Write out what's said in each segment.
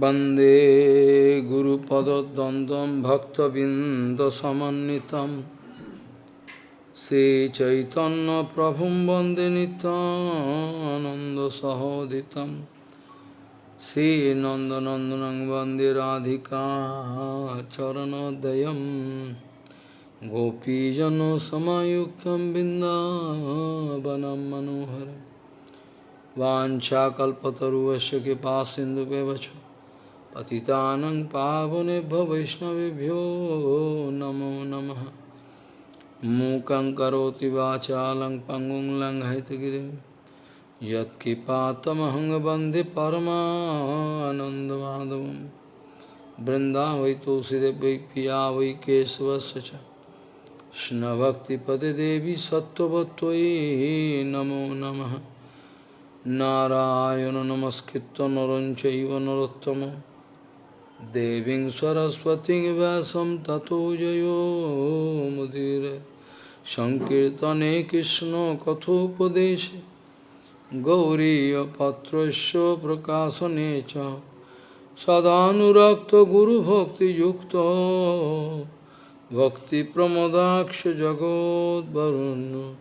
वन्दे गुरुपदद्वन्द्वं भक्तबिन्दसमन्वितं श्रीचैतन्यप्रभुं वन्दे नितानन्दसहोदितं श्रीनन्दनन्दनं वन्दे राधिका चरणोदयं गोपीजनसमायुक्तं बिन्दावनं मनोहरम् वाञ्छाकल्पतरुवस्य कृपा सिन्धुव्यवच पतितानं पावनेभ्यो वैष्णवेभ्यो नमो नमः मूकं करोति वाचालं पङ्गुं लङ्घयतगिरिं यत्कृपातमहं वन्दे परमानन्दमाधवं बृन्दा वै तुलसीदेव वै पिया वै केशवस्य च कृष्णभक्तिपदे देवी सत्त्ववत्त्वयि नमो नमः नारायण नमस्कृत्य नरं चैव Deving Saraswati Vasam Tato Jayo Mudire Sankirtane Krishna Kathopadeshe Gauriya Patrasya Prakasanecha Sadhanurakta Guru Bhakti Yukta Bhakti Pramodaksha Jagod Varun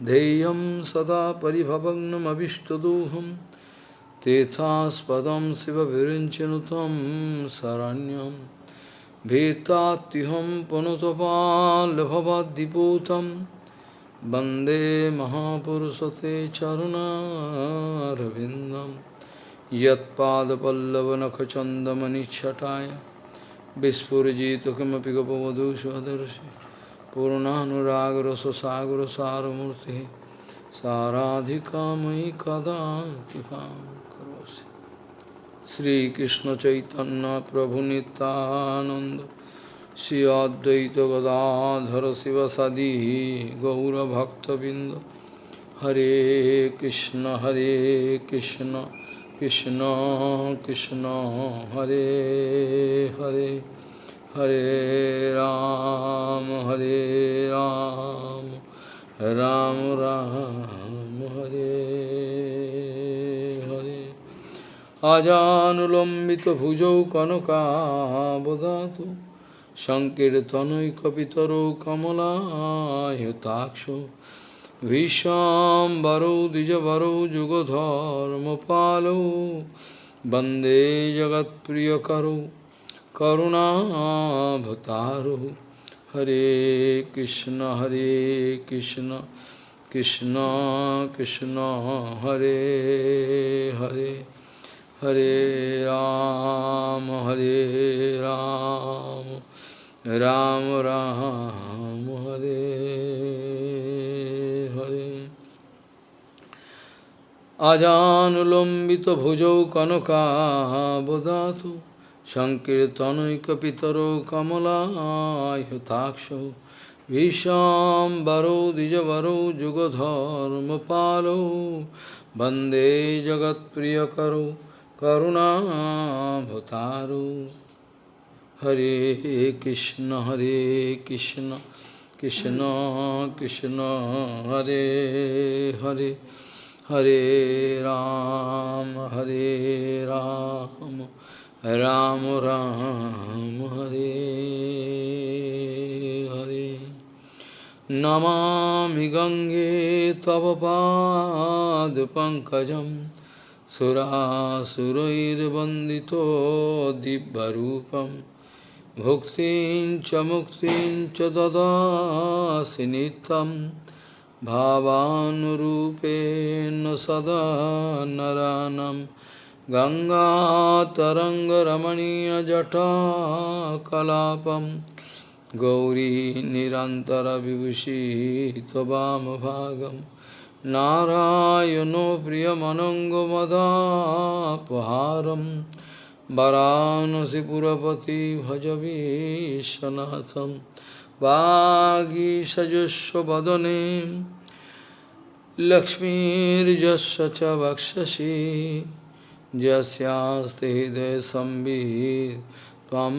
Deyam Sada Paribhavagnam Abhishtaduham Tethaspadam Siva Virinchanutam Saranyam Vetatiham Panutapal Bhavadiputam Bande Mahapurusate Charuna Ravindam Yat Padapallavanakachandamani Chataya Vispurjita Kimapi Gopavadu Svadarshi Purnanuragaraso Sagara Saramurti Saradhika Mai Kada Kipam Shrikrishna চৈতন্য প্রভু নিত্যানন্দ, শ্রী অদ্বৈত গদাধর শিবসাদি গৌরভক্তবৃন্দ। হরে কৃষ্ণ হরে কৃষ্ণ কৃষ্ণ কৃষ্ণ, হরে হরে হরে রাম। আজানুলম্বিত ভুজৌ কনকাবদাত সংকীর্তনৈকিতর কমলায়তাক্ষ ভীষাম্বরৌ দ্বিজবরৌ যুগধর্মপালৌ বন্দে জগৎপ্রিয়করৌ করুণাভতারৌ হরে কৃষ্ণ হরে কৃষ্ণ কৃষ্ণ কৃষ্ণ, হরে Hare. Hare Ram, Hare Ram, Ram Ram, Hare Hare. Ajanulambita bhujau kanaka bodhatu, Sankirtanoi kapitaro kamala yutakshu, Vishambaro dijavaro jugadharma palo, Bande jagat priyakaro, করুণাভতারু হরে কৃষ্ণ হরে কৃষ্ণ কৃষ্ণ কৃষ্ণ হরে হরে হরে রাম হরে রাম রাম রাম হরে হরে নমামি গঙ্গে তব পাদ পঙ্কজম सुरासुरैर्वन्दितो दिव्यरूपं भुक्तिं च मुक्तिं च ददासि नित्यं भावानुरूपेण सदा नरानं गङ्गातरङ्गरमणीयजटा कलापं गौरी निरन्तरविभूषितवामभागम् नारायणो प्रियमनङ्गमदापहारं वरानसिपुरपति भजवीशनाथं वागीषजुष्वदने लक्ष्मीर्यस्य च वक्षसि यस्यास्ते हृदय संवित् त्वं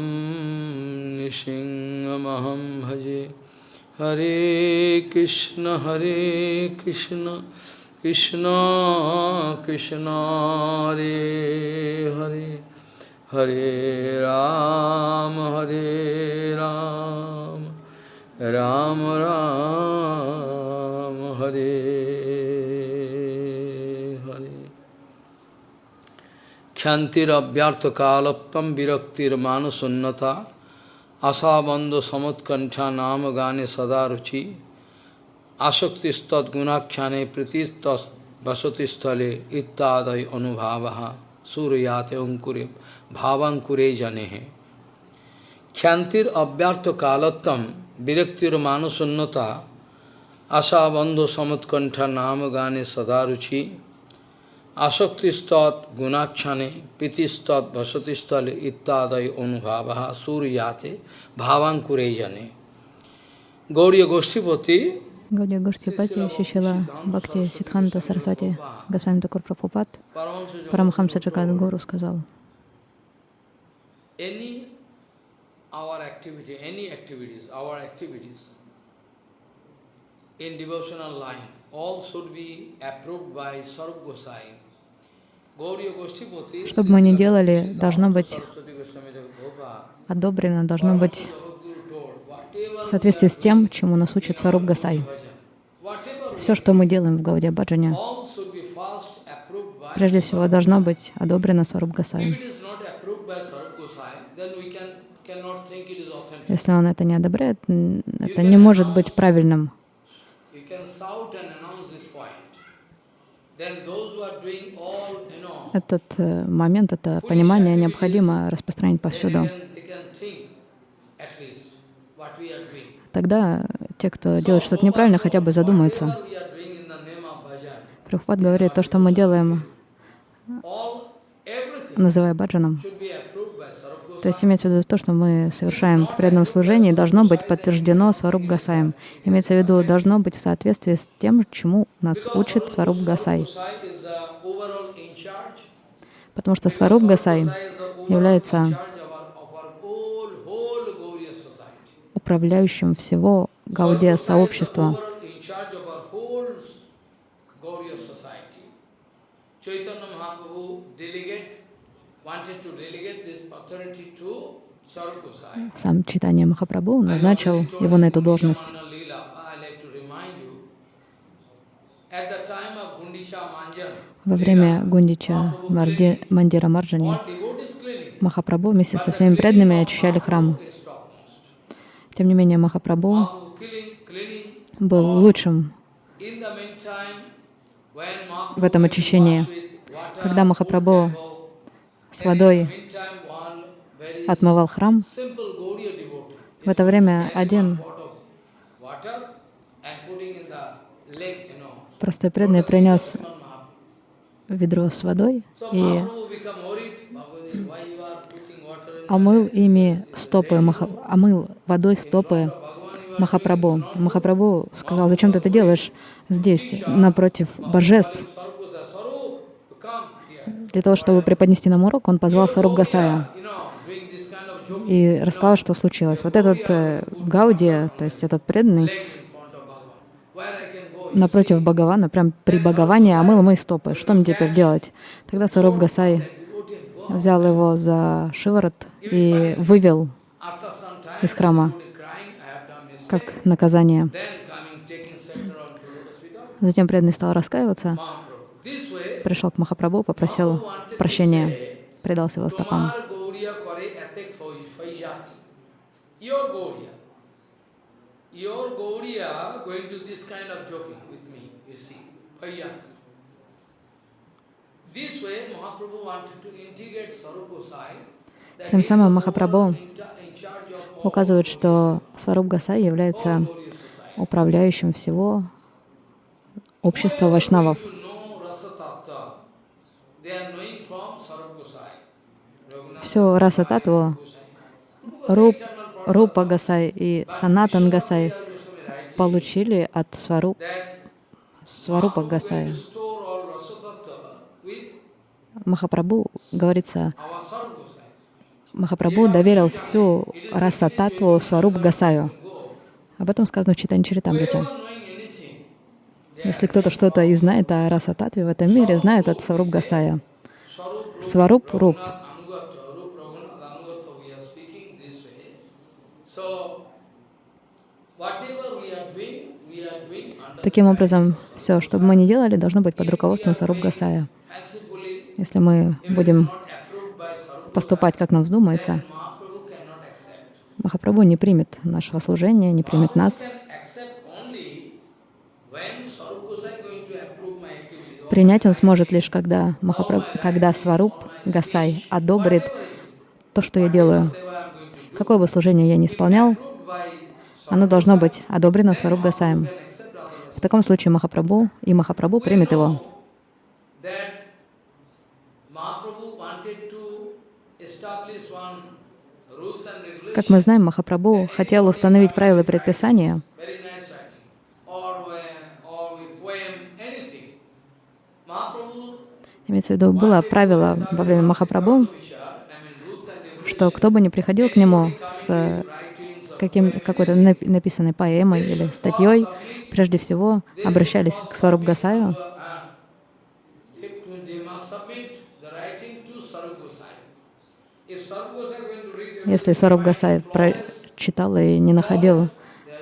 निसिंहमहं भजे Hare Krishna, Hare Krishna, Krishna Krishna, Hare Hare, Hare Ram, Hare Ram, Ram Ram, Hare Hare. Khyantir abhyartha kalaptam viraktir manusunnata আশাবন্ধ সমৎকণ্ঠা নাম গানে সদা রুচি আসক্তিস্তৎ গুণাখ্যানে প্রীতিস্ত বসতিস্থলে ইত্যাদয় অনুভাবহা সূর্যাতে অঙ্কুরে ভাবাঙ্কুরে জানে হে খ্যান্তির অব্যর্থ কালত্তম বিরক্তির মানসন্নতা আশাবন্ধ সমৎকণ্ঠা নাম গানে সদা রুচি आसक्तिस्तत् गुणाक्षणे प्रीतिस्तत् वसतिस्थल इत्यादय अनुभाव सूर्याते भावांकुरे जने गौरी गोष्ठीपति Гаудия Гуштипати, Шишила Бхакти Сидханта Сарасвати, Госвами Такур Прабхупад, Парамахамса Джагад Гуру сказал, in devotional line, all should be approved by Sarup Gosai Что бы мы ни делали, должно быть одобрено, должно быть в соответствии с тем, чему нас учит Сваруб Гасай. Все, что мы делаем в Гаудия Баджане, прежде всего должно быть одобрено Сваруб Гасай. Если он это не одобряет, это не может быть правильным. You can shout and announce this point. Then those who are doing all, you know, Этот э, момент, это понимание необходимо распространить повсюду. Тогда те, кто делает что-то неправильно, хотя бы задумаются. Прабхупад говорит, то, что мы делаем, называя баджаном, то есть имеется в виду то, что мы совершаем в преданном служении, должно быть подтверждено Сваруб Гасаем. Имеется в виду, должно быть в соответствии с тем, чему нас учит Сваруб Гасай. Gosai is the overall in charge. Потому что Сваруб Гасай является управляющим всего Гаудия сообщества. Сам Читание Махапрабху назначил его на эту должность. At the time of Manjan, Во время Гундича Марди, Мандира Марджани Махапрабху вместе со всеми преданными очищали храм. Тем не менее, Махапрабху был лучшим в этом очищении. Когда Махапрабху с водой отмывал храм, в это время один простой преданный принес. Ведро с водой и омыл ими стопы, Маха, омыл водой стопы Махапрабху. Махапрабху сказал, зачем ты это делаешь здесь, напротив божеств? Для того, чтобы преподнести нам урок, он позвал Саруп Гасая и рассказал, что случилось. Вот этот э, Гаудия, то есть этот преданный, leg in front of Bhagavan. Where I can go? Напротив Бхагавана, прям при Бхагаване омыл мои стопы. Что мне теперь делать? Тогда Саруп Гасай взял его за шиворот и вывел из храма как наказание. Затем преданный стал раскаиваться, пришел к Махапрабху, попросил прощения, предался его стопам. Your Gauriya. Going to this kind of joking with me, you see, faijati. This way, Mahaprabhu wanted to integrate Sarup Gosai. Тем самым Махапрабху указывает, что Сваруб Гасай является управляющим всего общества вайшнавов. Все раса татву, Gosai. Руп, Рупа Гасай и Санатан Гасай получили от Свару, Сварупа Гасая. Махапрабху, говорится. Махапрабху доверил всю раса татву Сваруб Гасаю. Об этом сказано в Читане Чаритамрите. Если кто-то что-то и знает о раса татве в этом мире, знают от Сваруб Гасая. Сваруб Руп, Anugata, Rup So, whatever we are doing, we are doing under Таким образом, все, что бы мы ни делали, должно быть под руководством Саруб Гасая. Если мы будем поступать, как нам вздумается. Махапрабху не примет нашего служения, не примет нас. Принять он сможет лишь, когда, Махапрабху, когда Сваруб Гасай одобрит то, что я делаю. Какое бы служение я ни исполнял, оно должно быть одобрено Сваруб Гасаем. В таком случае Махапрабху и Махапрабху примет его. Как мы знаем, Махапрабху хотел установить правила предписания, имеется в виду, было правило во время Махапрабху, which are, I mean, rules and regulations. Что кто бы ни приходил к нему с or каким, какой-то напи- написанной поэмой или статьей, прежде всего обращались к Сваруб Гасаю, Если Сваруб Гасай прочитал и не находил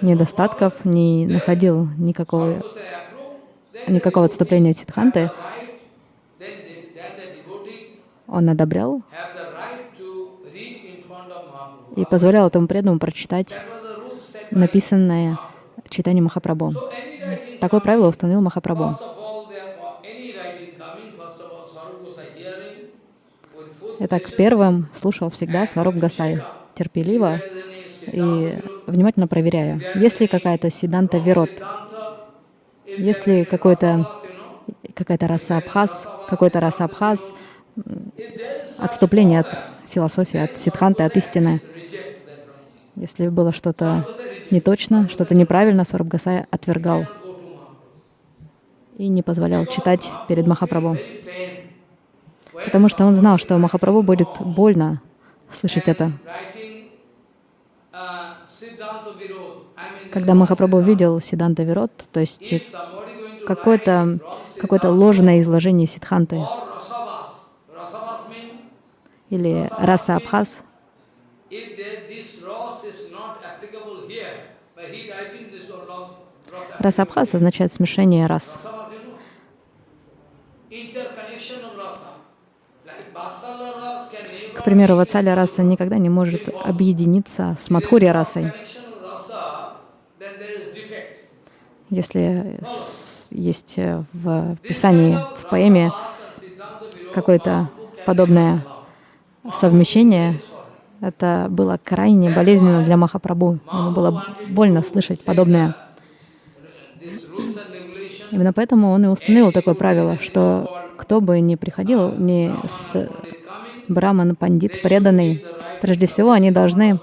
недостатков, не находил никакого, никакого отступления devotee он одобрял have the right to read in front of Mahaprabhu. И позволял этому преданному прочитать написанное читание Махапрабху. Такое правило установил Махапрабху. Итак, первым слушал всегда Сваруб Гасай, терпеливо и внимательно проверяя, есть ли какая-то Siddhanta, if есть ли какой-то какая-то раса Абхаз, какой-то раса Абхаз, отступление от философии, от Сиддханты, от истины. Если было что-то не точно, что-то неправильно, Сваруб Гасай отвергал и не позволял читать перед Махапрабху. Потому что он знал, что Махапрабху будет больно слышать это. Когда Махапрабху видел Сиданта Вирот, то есть какое-то какое-то Siddhanta ложное изложение means или раса Абхаз, if there, this Ras is not applicable here, but he writing this one Ras, Ras раса Абхаз означает смешение рас. К примеру, Вацаля раса никогда не может объединиться с Мадхурья расой. Если есть э, в Писании, в поэме какое-то подобное совмещение, это было крайне болезненно для Махапрабху. Ему было больно слышать подобное. This rules and regulations Именно поэтому он и установил такое правило, что кто бы ни приходил, ни с браман, пандит, преданный, прежде всего они должны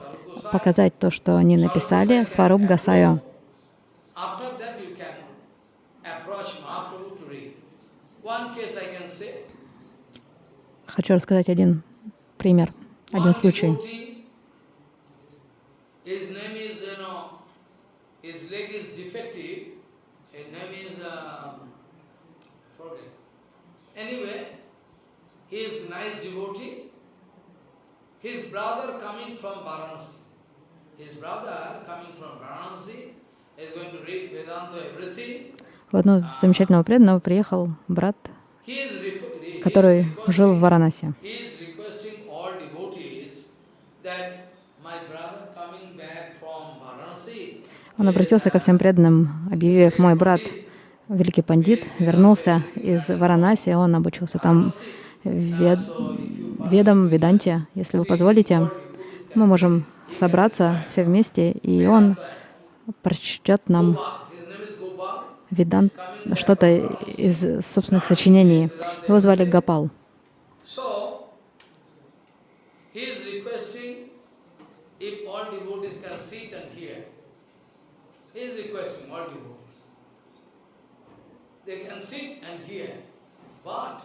показать то, что они написали, Сваруб say. Хочу рассказать один пример, один случай. his leg is Anyway, he is nice devotee. His brother coming from Varanasi. His brother coming from Varanasi is going to read Vedanta everything. В одного замечательного преданного приехал брат, который жил в Варанасе. Он обратился ко всем преданным, объявив, мой брат, великий пандит, вернулся из Варанаси, он обучился там вед... ведам, веданте. Если вы позволите, мы можем собраться все вместе, и он прочтет нам ведан что-то из собственных сочинений. Его звали Гапал. He is requesting all devotees can sit and hear. He is requesting all devotees. They can sit and hear. But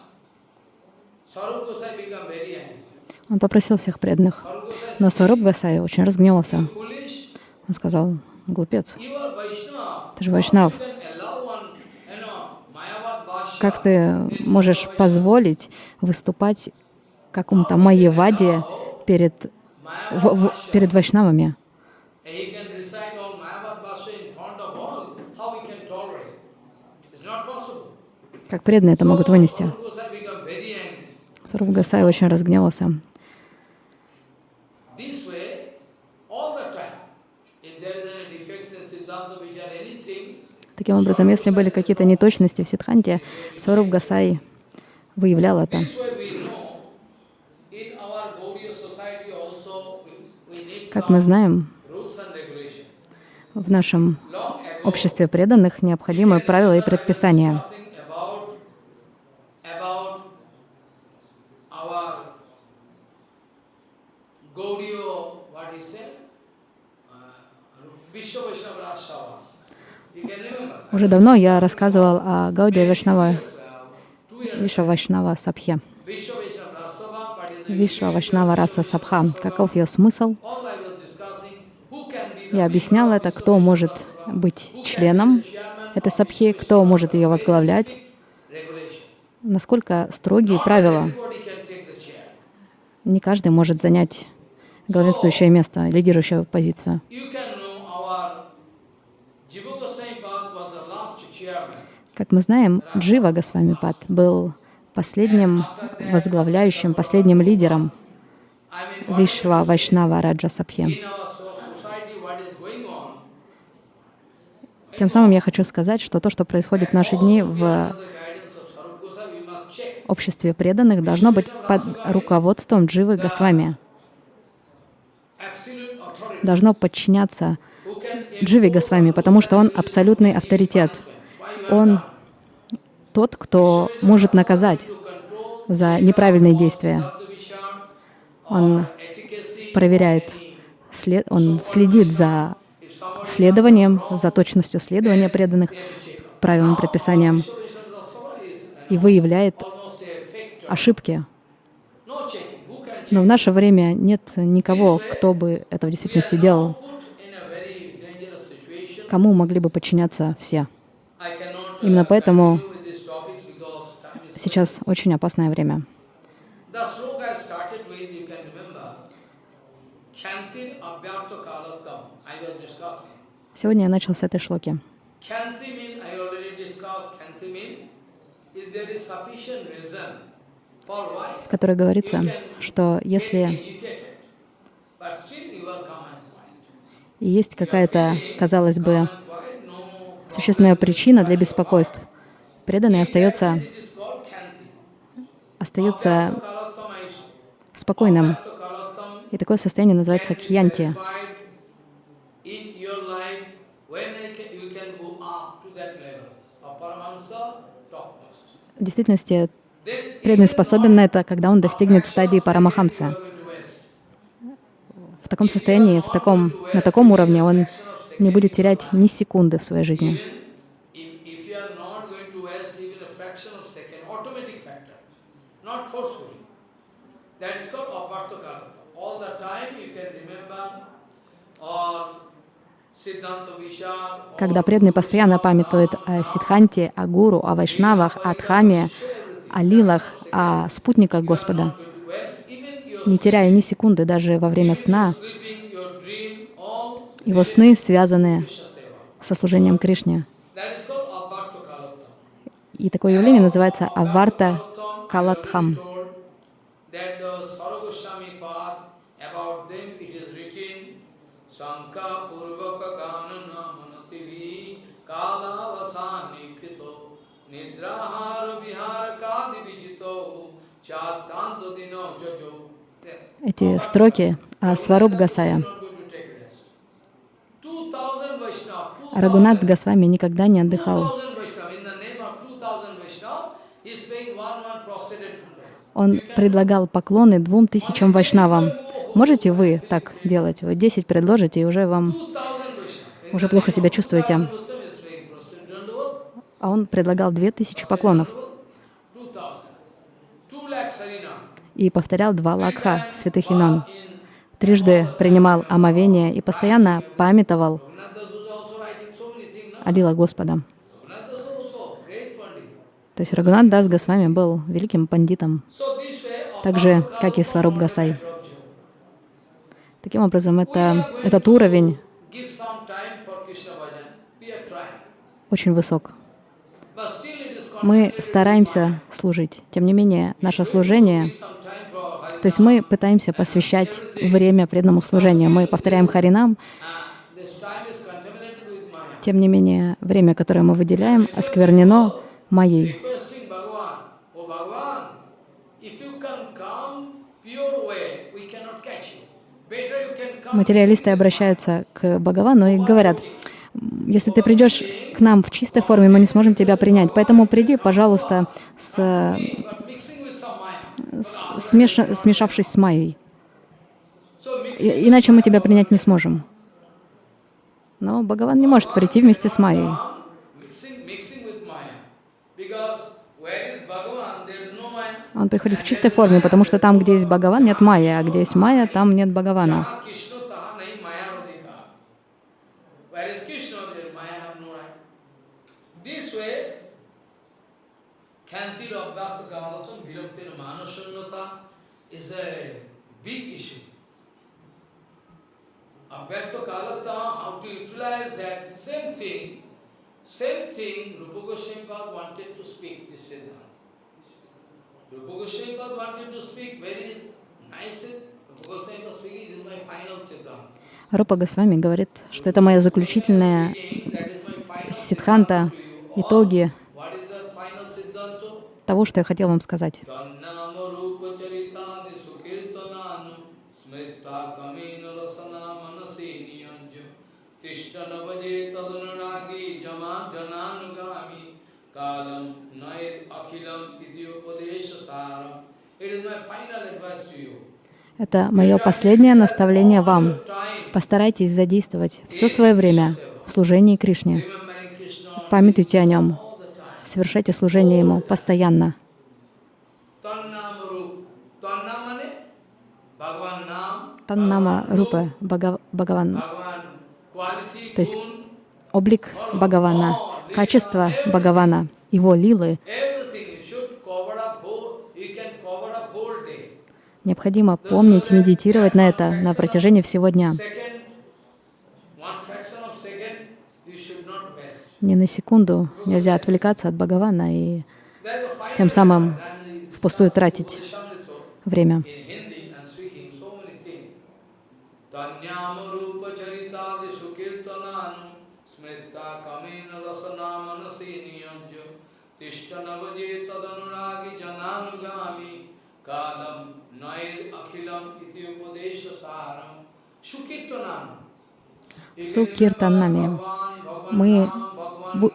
Sarup Gosai become very angry. Он попросил всех преданных. Но Сваруб Гасай очень разгневался. Он сказал, глупец, ты же Вайшнав. Как ты можешь позволить выступать какому-то Майяваде перед, в- в- перед вайшнавами? and he can recite all Mayavad Bhasha in front of all, how we can tolerate? It's not possible. Как преданные это могут вынести? Саруб Гасай очень разгневался. Таким образом, если были какие-то неточности в Сидханте, Саруб Гасай выявлял это. Как мы знаем, в нашем обществе преданных необходимы правила и предписания. Уже давно я рассказывал о Гаудия Вайшнава, Виша Вайшнава Сабхе. Виша Вайшнава Раса Сабха. Каков ее смысл? Я объяснял это, кто может быть членом этой сабхи, кто может ее возглавлять, насколько строгие правила. Не каждый может занять главенствующее место, лидирующую позицию. You can know our Jiva Goswami Pad was the last chairman. Как мы знаем, Джива Госвамипад был последним возглавляющим, последним лидером Вишва Вайшнава Раджа Сабхи. Тем самым я хочу сказать, что то, что происходит в наши дни в обществе преданных, должно быть под руководством Дживы Госвами. Должно подчиняться Дживе Госвами, потому что он абсолютный авторитет. Он тот, кто может наказать за неправильные действия. Он проверяет, след- он следит за следованием, за точностью следования преданных правилам, предписаниям и выявляет ошибки. Но в наше время нет никого, кто бы это в действительности делал, Put in a very dangerous situation. Кому могли бы подчиняться все. Именно поэтому сейчас очень опасное время. Сегодня я начал с этой шлоки. В которой говорится, что если agitated, but still you are calm and quiet. и есть какая-то, казалось бы, существенная причина для беспокойств, преданный остается, остается спокойным. И такое состояние называется кьянти. В действительности преданный способен на это, когда он достигнет стадии Парамахамса. are going to waste. В таком состоянии, в таком, на таком уровне он не будет терять ни секунды в своей жизни. Когда преданный постоянно памятует о Сидханте, о Гуру, о Вайшнавах, о Дхаме, о лилах, о спутниках Господа, going to waste even your не теряя ни секунды даже во время сна, его сны связаны со служением Кришне. И такое явление называется Аварта Калатхам. Nidrahara Vihara Kadi Vijito Chatanto. Эти строки о Сваруб Гасая. Not going to take rest. 2000 Vaishnava, 2000 Рагунат Госвами никогда не отдыхал. 2000 Vaishnava, in the name of 2000 Vaishnava, he is paying one one prostrated prayer. Он предлагал поклоны двум тысячам вайшнавам. Можете вы так делать? Вы 10 предложите, и уже вам 2000 Vaishnava. уже плохо себя чувствуете. А он предлагал 2000 поклонов и повторял два лакха святых имен. Трижды принимал омовение и постоянно памятовал о лила Господа. То есть Рагунат Дас Госвами был великим пандитом, так же, как и Сваруб Гасай. Таким образом, это, этот уровень очень высок. Мы стараемся служить. Тем не менее, наше служение то есть мы пытаемся посвящать время преданному служению. Мы повторяем Харинам, тем не менее, время, которое мы выделяем, осквернено come. Материалисты обращаются к Бхагавану и говорят, «М, если ты придешь к нам в чистой форме, мы не сможем тебя принять. Поэтому приди, пожалуйста, с, But mixing with some Maya. с- смеша- смешавшись с Майей. И- Иначе мы тебя принять не сможем. Но Бхагаван не может прийти вместе с Майей. Он приходит в чистой форме, потому что там, где есть Бхагаван, нет Майи, а где есть Майя, там нет Бхагавана. Of Bhakta Kavalasam, Vilaptir Manasannata is a big issue. Abhyakta Kalata, how to utilize that same thing, same thing Rupa Goswami wanted to speak this Siddhanta. Rupa Goswami wanted to speak very nice. Rupa Goswami speaking, this is my final Siddhanta. Рупа Госвами говорит, что это моя заключительная Speaking, that is my final сиддханта, Siddhanta to you. итоги What is the final Siddhanta? Того, что я хотел вам сказать. Это мое последнее наставление вам. Постарайтесь задействовать все свое время в служении Кришне. Памятуйте о нем. Совершайте служение Ему постоянно. Таннама Рупа Бхагаван. То есть Облик Бхагавана, качество Бхагавана, Его лилы. Необходимо помнить и медитировать на это на протяжении всего дня. Second, one fraction of second, you should not waste. Ни на секунду нельзя отвлекаться от Бхагавана и тем самым впустую тратить время. Сукиртанами. Мы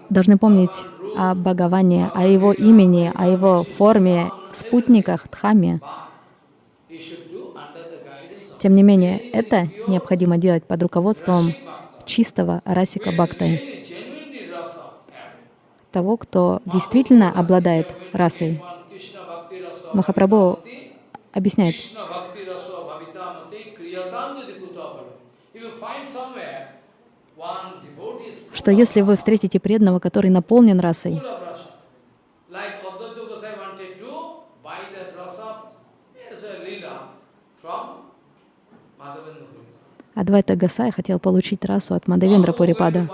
должны помнить о Бхагаване, о Его имени, о Его форме, спутниках, дхаме. Тем не менее, это необходимо делать под руководством чистого расика бхакты, того, кто действительно обладает расой. Махапрабху объясняет, что если вы встретите преданного, который наполнен расой. Адвайта Гасай хотел получить расу от Мадавендра Пурипада.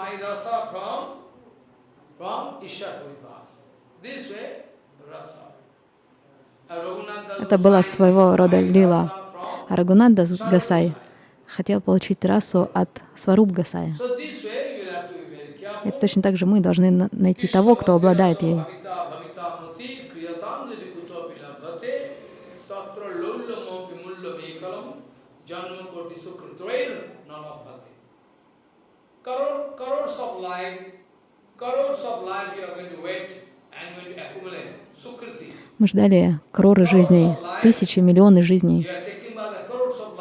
Это была своего рода лила. А Рагунанда Гасай хотел получить расу от Сваруб Гасая. И точно так же мы должны на- найти того, кто обладает ей. Мы ждали кроры жизней, тысячи, миллионы жизней.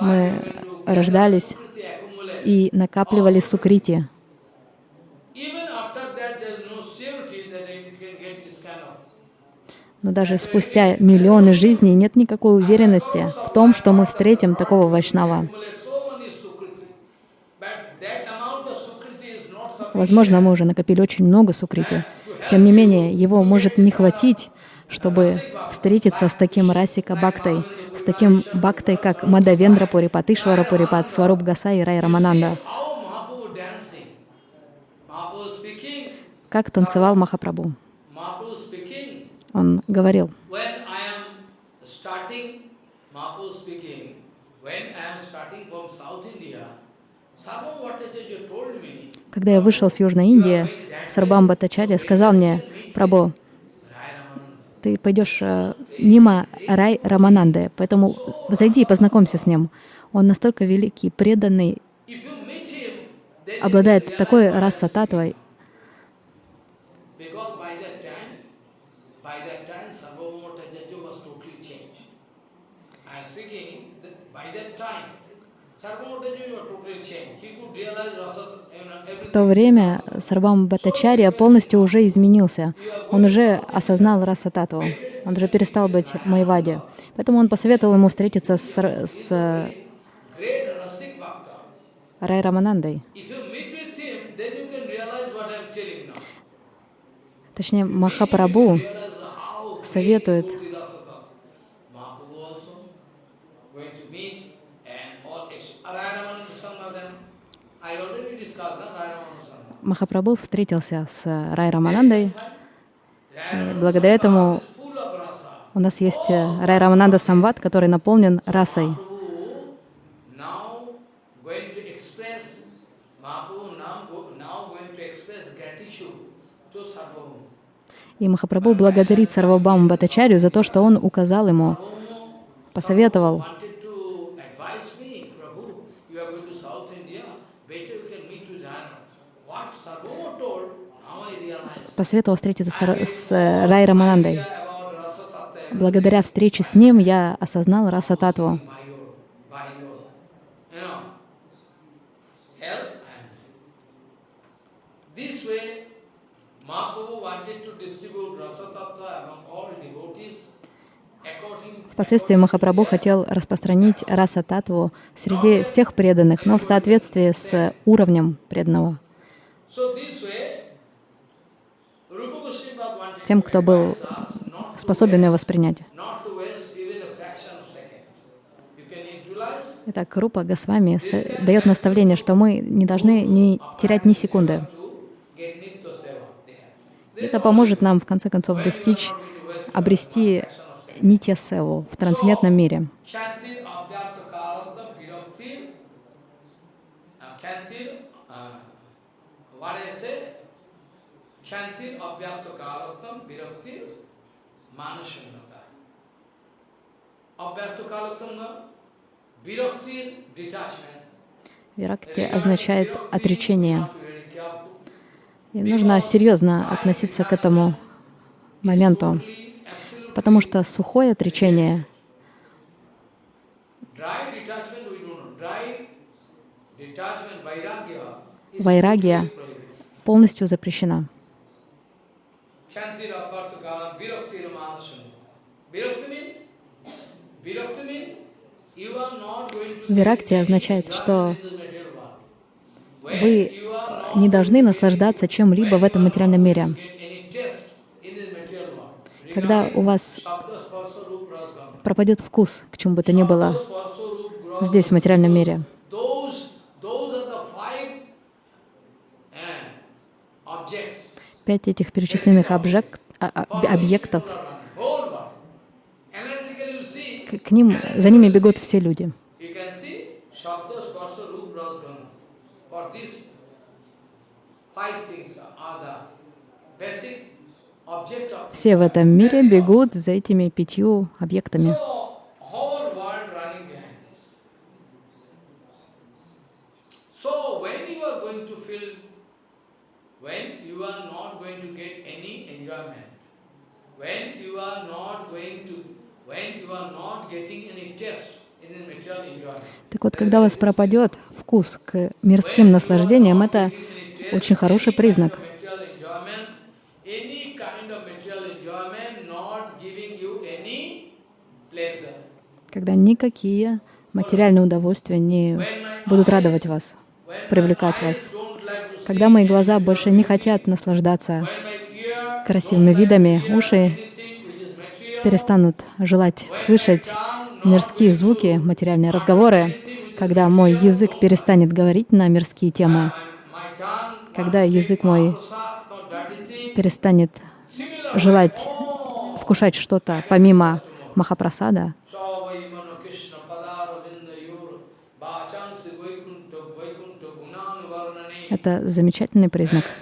Мы рождались и накапливали сукрити. Even after that, there is no surety that you can get this kind of Но даже спустя миллионы жизней нет никакой уверенности в том, что мы встретим такого вайшнава. Возможно, мы уже накопили очень много сукрити. Тем не менее, его может не хватить, чтобы встретиться с таким Расика Бхактой, с таким Бхактой, как Мадхавендра Пурипад, Ишвара Пурипад, Сваруп Госай и Рай Рамананда. Как танцевал Махапрабху. Он говорил, когда я вышел с Южной Индии, Сарбам Баттачарья сказал мне, Ramananda, ты пойдешь э, мимо Рай Рамананды, поэтому зайди и познакомься с ним. Он настолько великий, преданный, обладает такой I'm татвой, Because by that time, by that time, Sarvabhauma Bhattacharya was totally changed. I am speaking that by that time, Sarvabhauma Bhattacharya was totally changed. He could realize rasa, you know, В то время Сарбам Баттачарья полностью уже изменился. Он уже осознал раса татву. Он уже перестал быть Майвади. Поэтому он посоветовал ему встретиться с, с. Рай Раманандой. If you meet with him, then you can realize what I am telling now. Точнее, Махапрабху Realize how советует great Gaudi Rasata. Mahaprabhu also going to meet and all ex- Rayaraman Sangadan. I already discussed that Rayaraman Sangadan. Махапрабху встретился с Рай Раманандой. И благодаря этому у нас есть э, Рай Рамананда Самват, который наполнен расой. И Махапрабху благодарит Сарвабаму Батачарю за то, что он указал ему, посоветовал. wanted to advise me, Prabhu, you are going to South India, better you can meet with Rana. What Sarvabhauma told, now I realize. Посоветовал встретиться с, с э, Рай Раманандой. Idea about rasa tattva Благодаря встрече с ним я осознал раса татву. by your, by your, you know, help and this way, Mahaprabhu wanted to distribute rasa tattva among all devotees according Впоследствии Махапрабху хотел распространить раса татву среди всех преданных, но в соответствии с уровнем преданного. So this way, Rupa Goswami wanted Тем, кто был способен waste, воспринять. Итак, Рупа Госвами дает наставление, что мы не должны не терять ни секунды. Это поможет нам, в конце концов, достичь, обрести нитья севу в трансцендентном мире. Chantir abhyartha karatam viraktir. Uh, Chantir, uh, what I say? Chantir abhyartha karatam viraktir manusannata. Abhyartha karatam viraktir detachment. Виракти означает отречение. И нужно серьезно относиться к этому моменту, потому что сухое отречение, dry detachment we don't know. Dry detachment, vairagya, is Vairagya. totally prohibited. полностью запрещена. Shanti Rapartakalam Virakti Ramanasana. Virakti mean? Virakti mean? Виракти означает, что вы не должны наслаждаться чем-либо в этом материальном мире. Когда у вас пропадет вкус к чему бы то ни было здесь, в материальном мире. Пять этих перечисленных обжект, а- а- объектов, к, ним, за ними бегут все люди. Все в этом мире бегут за этими пятью объектами. So, whole world running behind this. So, when you are going to feel, when you are not going to get any enjoyment, when you are not going to, when you are not getting any enjoyment, Так вот, когда у вас пропадет вкус к мирским наслаждениям, это очень хороший признак. Когда никакие материальные удовольствия не будут радовать вас, привлекать вас. Когда мои глаза больше не хотят наслаждаться красивыми видами, уши перестанут желать слышать мирские звуки, материальные разговоры, когда мой язык перестанет говорить на мирские темы, когда язык мой перестанет желать вкушать что-то помимо Махапрасада, это замечательный признак.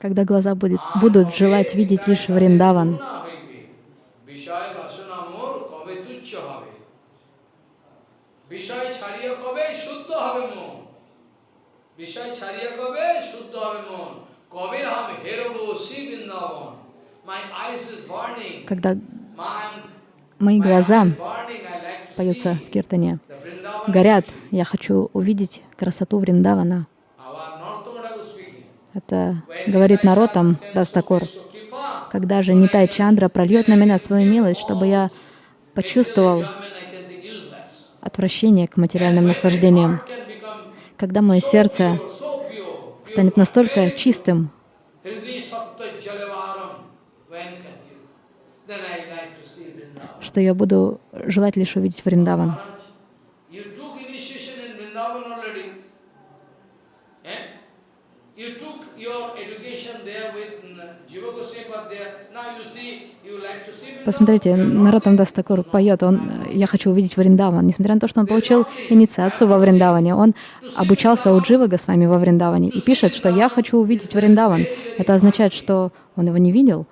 Когда глаза будет, будут желать видеть лишь Вриндаван, বিষয় বাসনা মোর কবে তুচ্ছ হবে বিষয় ছাড়িয়ে কবে শুদ্ধ হবে মন বিষয় ছাড়িয়ে কবে শুদ্ধ হবে মন কবে আমি হেরবো শ্রী Vrindavan my eyes is burning когда my мои глаза, burning I like to поется see в Киртане, the Vrindavan горят, я хочу увидеть красоту Вриндавана. our Narottam speaking Это говорит Наротам Дастакур. to keep up Когда же Нитай Чандра прольет на меня свою милость, чтобы я почувствовал отвращение к материальным наслаждениям, когда мое сердце станет настолько чистым, что я буду желать лишь увидеть Вриндаван. Eh? You took your education there with mm, Jiva Goswami there. Now you see, you like to see Vrindavan. Посмотрите, seeing- Дастакур поет, он «Я хочу увидеть Вриндаван». Несмотря на то, что он получил инициацию во Вриндаване, он обучался у Джива Госвами во Вриндаване и пишет, что «Я хочу увидеть Вриндаван». Это означает, что он его не видел.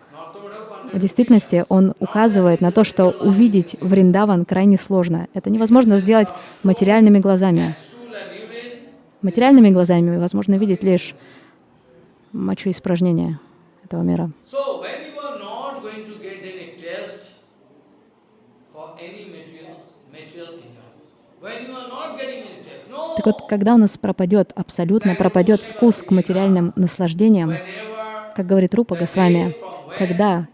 В действительности он указывает на то, что увидеть Вриндаван крайне сложно. Это невозможно сделать материальными глазами. Материальными глазами возможно видеть лишь мочу испражнения этого мира. Так вот, когда у нас пропадет, абсолютно пропадет вкус к материальным наслаждениям, как говорит Рупа Госвами, когда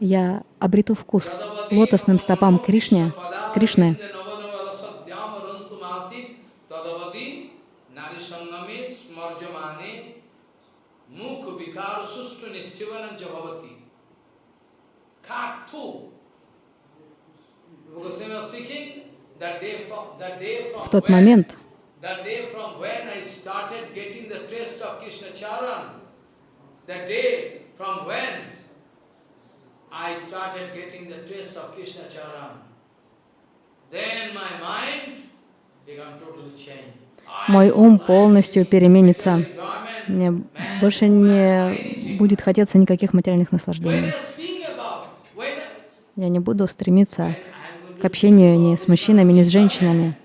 я обрету вкус к лотосным стопам Кришне, Кришны, в тот момент, That day from when I started getting the taste of Krishna Charan, that day from when I started getting the taste of Krishna Charan, then my mind became totally changed. Мой ум полностью переменится. Мне больше не будет хотеться никаких материальных наслаждений. Я не буду стремиться к общению ни с мужчинами, ни с женщинами.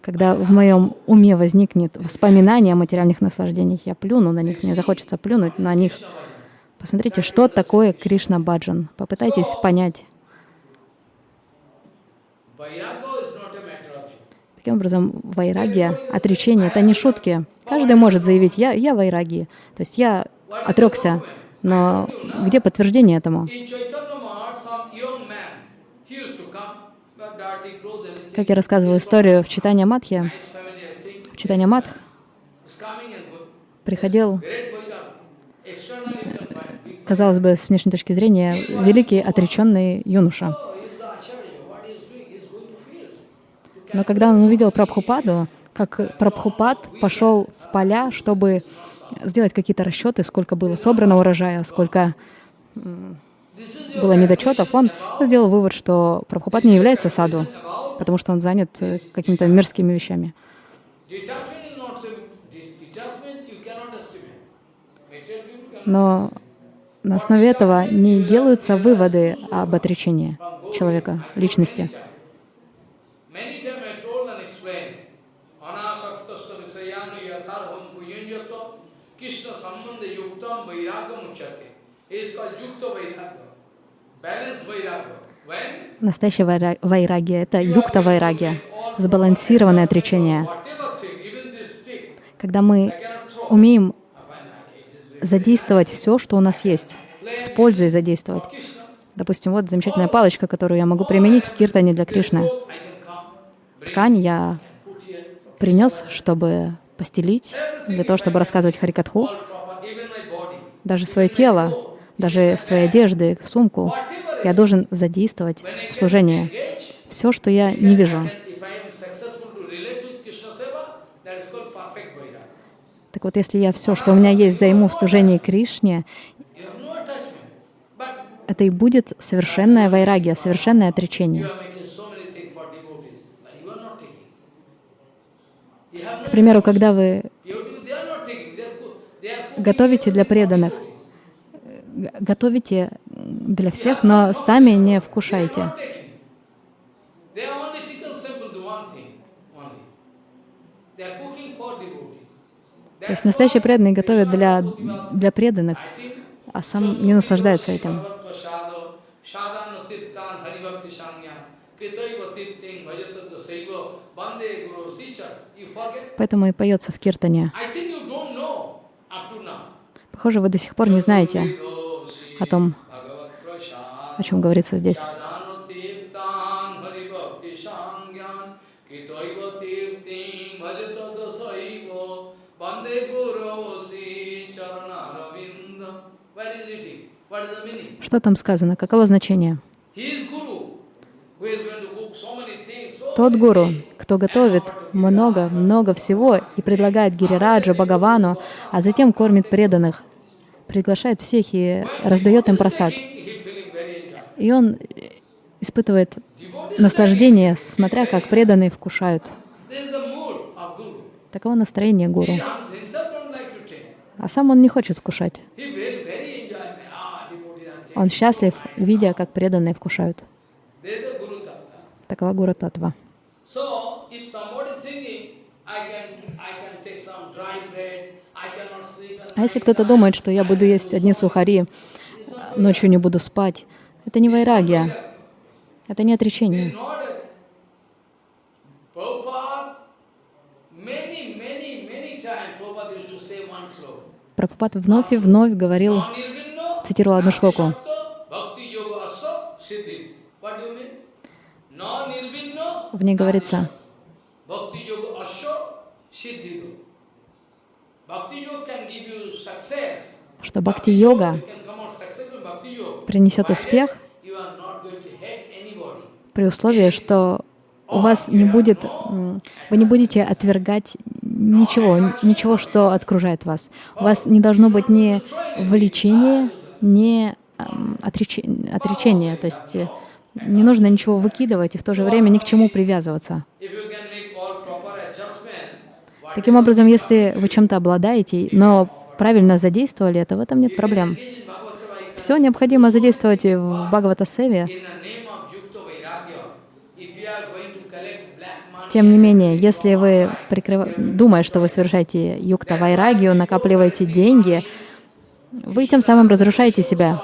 Когда в моем уме возникнет воспоминание о материальных наслаждениях, я плюну на них, мне захочется плюнуть на них. Посмотрите, что такое Кришна Баджан. Попытайтесь понять. Vairagya is not a matter of you. Таким образом, вайрагия, отречение — это не шутки. Каждый может заявить «я, я вайраги», то есть я отрекся. Но где подтверждение этому? Как я рассказываю историю в Читании think. в Читании Матх приходил, казалось бы, с внешней точки зрения, великий отреченный юноша. Но когда он увидел Прабхупаду, как Прабхупад пошел в поля, чтобы сделать какие-то расчеты, сколько было собрано урожая, сколько было недочетов, он сделал вывод, что Прабхупад не является саду, потому что он занят э, какими-то мирскими вещами. Но на основе этого не делаются выводы об отречении человека, личности. Настоящая вайра- вайрагия — это юкта вайрагия, сбалансированное отречение. Когда мы умеем задействовать все, что у нас есть, с пользой задействовать. Допустим, вот замечательная палочка, которую я могу применить в киртане для Кришны. Ткань я принес, чтобы постелить, для того, чтобы рассказывать Харикатху. Даже свое тело, даже свои одежды, сумку я должен задействовать в служении. Все, что я не вижу. Так вот, если я все, что у меня есть, займу в служении Кришне, это и будет совершенная вайрагия, совершенное отречение. К примеру, когда вы готовите для преданных, готовите для всех, но сами не вкушайте. То есть настоящие преданные готовят для, для преданных, а сам не наслаждается этим. Поэтому и поется в киртане. Похоже, вы до сих пор не знаете о том, о чем говорится здесь. Что там сказано? Каково значение? Тот гуру, кто готовит много-много всего и предлагает Гирираджа, Бхагавану, а затем кормит преданных, приглашает всех и раздает им просад. И он испытывает наслаждение, смотря как преданные вкушают. Таково настроение гуру. А сам он не хочет вкушать. Он счастлив, видя, как преданные вкушают. Такова гура татва. А если кто-то думает, что я буду есть одни сухари, ночью не буду спать, это не вайрагия, это не отречение. Прабхупад вновь и вновь говорил, цитировал одну шлоку. В ней говорится, что бхакти-йога принесет успех при условии, что у вас не будет, вы не будете отвергать ничего, ничего, что окружает вас. У вас не должно быть ни влечения, ни отречения, отречения, то есть э, не нужно ничего выкидывать и в то же время ни к чему привязываться. Таким образом, если вы чем-то обладаете, но правильно задействовали это, в этом нет проблем. Все необходимо задействовать в Бхагавата Севе. Тем не менее, если вы, прикрыв... думая, что вы совершаете юкта вайрагию, накапливаете деньги, вы тем самым разрушаете себя.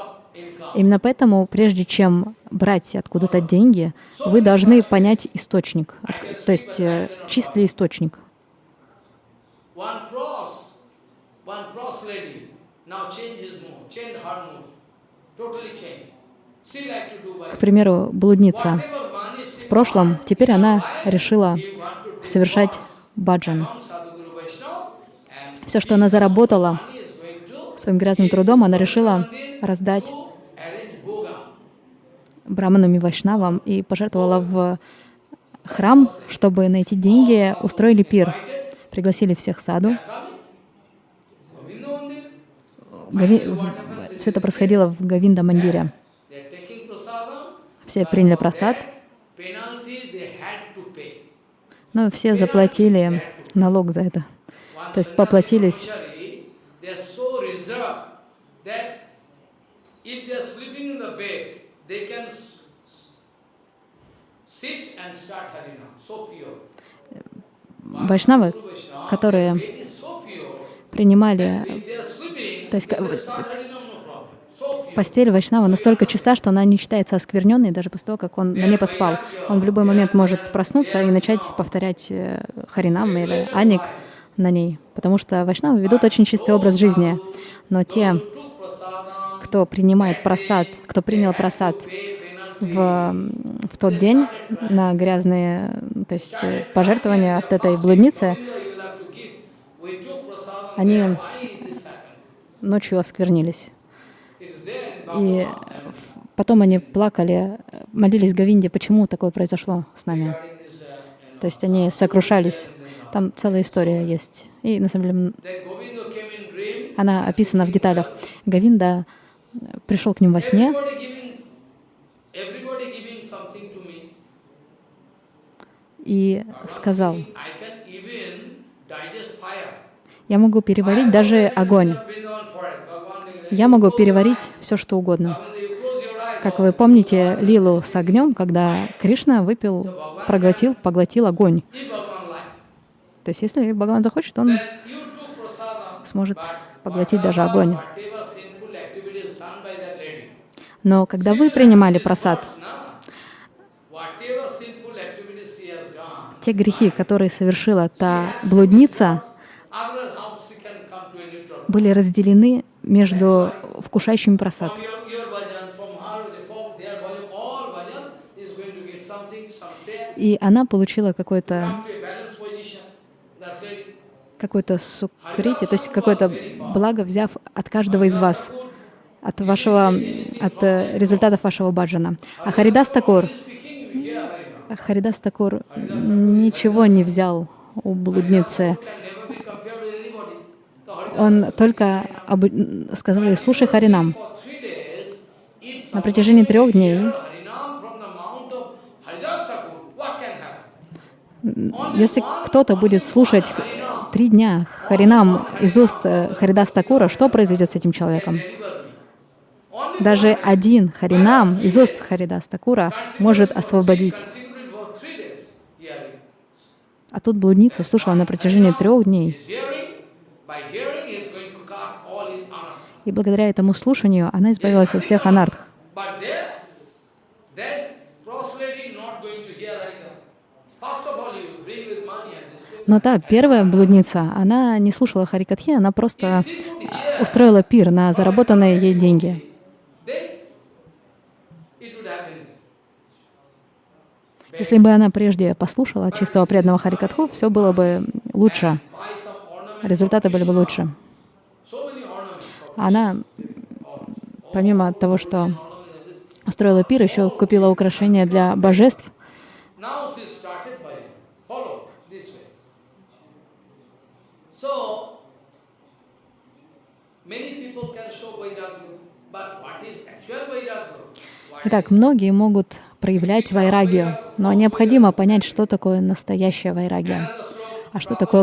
Именно поэтому, прежде чем брать откуда-то деньги, вы должны понять источник, то есть э, чистый источник. К примеру, блудница. В прошлом, теперь она решила совершать баджан. Все, что она заработала своим грязным трудом, она решила раздать браманам и вайшнавам и пожертвовала в храм, чтобы найти деньги, устроили пир. Пригласили всех саду. Гави... Все это происходило в Гавинда Мандире. Все приняли просад, но все заплатили налог за это. То есть поплатились. Вайшнавы, которые принимали, то есть постель Вайшнава настолько чиста, что она не считается оскверненной даже после того, как он на ней поспал. Он в любой момент может проснуться и начать повторять э, Харинам или Аник на ней, потому что Вайшнавы ведут очень чистый образ жизни. Но те, кто принимает просад, кто принял просад в, в тот день на грязные, то есть э, пожертвования от этой блудницы, они ночью осквернились. И потом они плакали, молились Говинде, почему такое произошло с нами. То есть они сокрушались. Там целая история есть. И на самом деле она описана в деталях. Говинда пришел к ним во сне, и сказал, я могу переварить даже огонь. Я могу переварить все, что угодно. Как вы помните лилу с огнем, когда Кришна выпил, проглотил, поглотил огонь. То есть если Бхагаван захочет, он сможет поглотить даже огонь. Но когда вы принимали просад, те грехи, которые совершила та блудница, были разделены между вкушающими просад. И она получила какое-то какое-то сукрити, то есть какое-то благо, взяв от каждого из вас, от вашего, от э, результатов вашего баджана. А Харидас Такур, Харидас Такур ничего не взял у блудницы. Он только об... сказал ей, слушай Харинам. На протяжении трех дней если кто-то будет слушать три дня Харинам из уст э, Харидас Такура, что произойдет с этим человеком? Даже один Харинам из уст Харидас Такура может освободить. А тут блудница слушала на протяжении трех дней. И благодаря этому слушанию она избавилась от всех анарх. Но та первая блудница, она не слушала Харикатхи, она просто устроила пир на заработанные ей деньги. Если бы она прежде послушала чистого преданного Харикатху, все было бы лучше, результаты были бы лучше. Она, помимо того, что устроила пир, еще купила украшения для божеств, Итак, многие могут проявлять вайрагию, но необходимо понять, что такое настоящая вайрагия, а что такое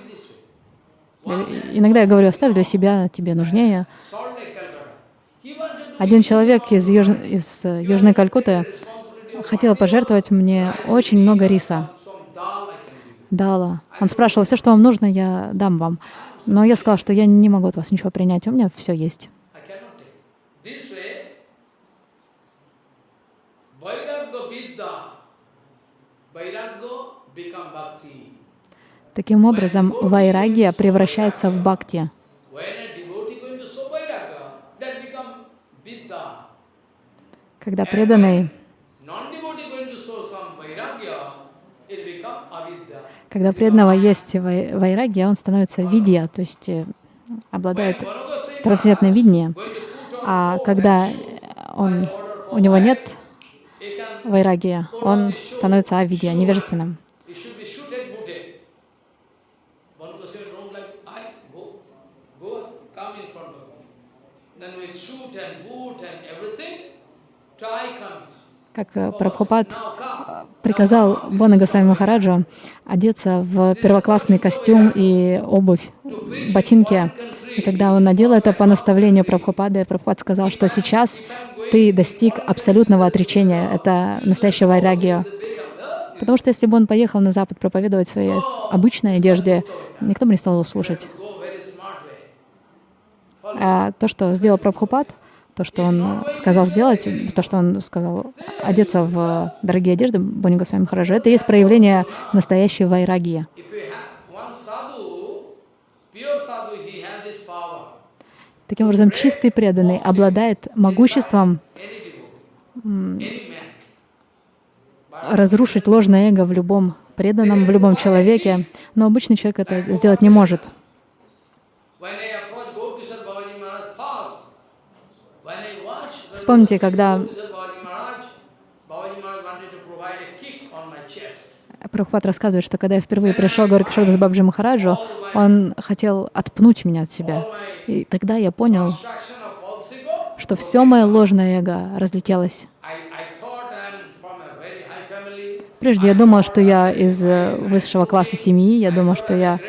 Иногда я говорю, оставь для себя, тебе нужнее. Один человек из, юж... из э, Южной Калькутты хотел пожертвовать мне очень много риса. Дала. Он спрашивал, все, что вам нужно, я дам вам. Но я сказала, что я не могу от вас ничего принять, у меня все есть. Таким образом, вайрагия превращается в бхакти. Когда преданный Когда преданного есть вайрагия, он становится видья, то есть э, обладает трансцендентным видением. А когда он, у него нет вайрагия, он становится авидья, невежественным. Как э, Прабхупад приказал Бона Госвами Махараджу одеться в первоклассный костюм и обувь, ботинки. И когда он надел это по наставлению Прабхупады, Прабхупад сказал, что сейчас ты достиг абсолютного отречения. Это настоящая вайрагия. Потому что если бы он поехал на Запад проповедовать в своей обычной одежде, никто бы не стал его слушать. А то, что сделал Прабхупад, то, что он сказал сделать, то, что он сказал одеться в дорогие одежды, Бони Госвами Махараджа, это есть проявление настоящей вайрагии. Таким образом, чистый преданный обладает могуществом разрушить ложное эго в любом преданном, в любом человеке, но обычный человек это сделать не может. Вспомните, когда Прабхупад рассказывает, что когда я впервые пришел к Горкшадас Бабджи Махараджу, он хотел отпнуть меня от себя. И тогда я понял, что все мое ложное эго разлетелось. Прежде я думал, что я из э, высшего класса семьи, я думал, что я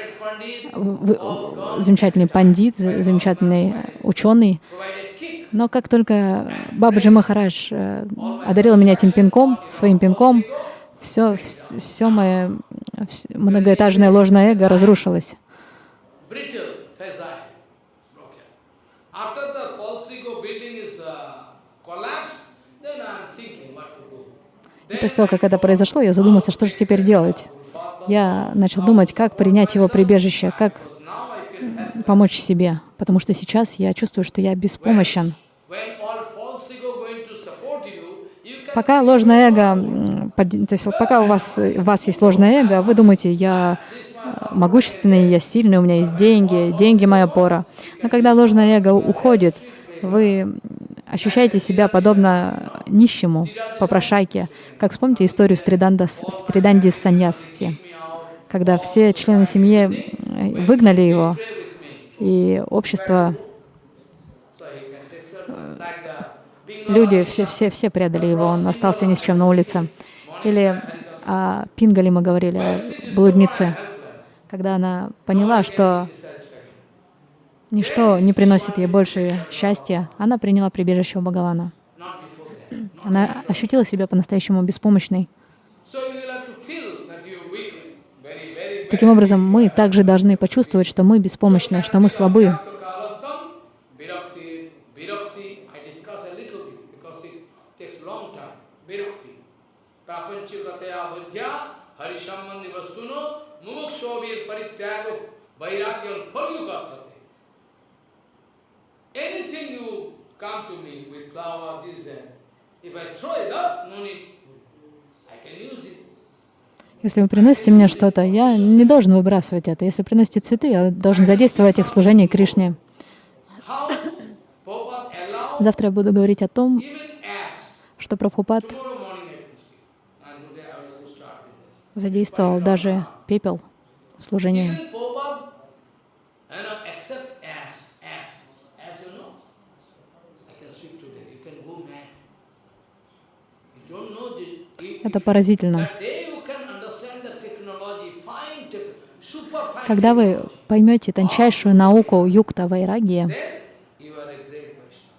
замечательный пандит, замечательный ученый. Но как только Бабаджи Махарадж э, одарил меня этим пинком, своим пинком, все, все мое многоэтажное ложное эго разрушилось. И после того, как это произошло, я задумался, что же теперь делать. Я начал думать, как принять его прибежище, как помочь себе, потому что сейчас я чувствую, что я беспомощен. Пока ложное эго, то есть пока у вас, у вас есть ложное эго, вы думаете, я могущественный, я сильный, у меня есть деньги, деньги моя пора. Но когда ложное эго уходит, вы ощущаете себя подобно нищему, попрошайке. Как вспомните историю Стриданда, Стриданди Саньяси, когда все члены семьи выгнали его, и общество, люди, все, все, все предали его, он остался ни с чем на улице. Или о Пингали мы говорили, блуднице, когда она поняла, что ничто не приносит ей больше счастья, она приняла прибежище у Бхагавана. Она ощутила себя по-настоящему беспомощной. Таким образом, мы также должны почувствовать, что мы беспомощны, что мы слабы. Anything you come to me with flower, this, that, if I throw it up, no need, I can use it. Если вы приносите мне что-то, я не должен выбрасывать это. Если приносите цветы, я должен задействовать их в служении Кришне. Завтра я буду говорить о том, что Прабхупад задействовал даже пепел в служении. Это поразительно. Когда вы поймете тончайшую науку юкта вайраги,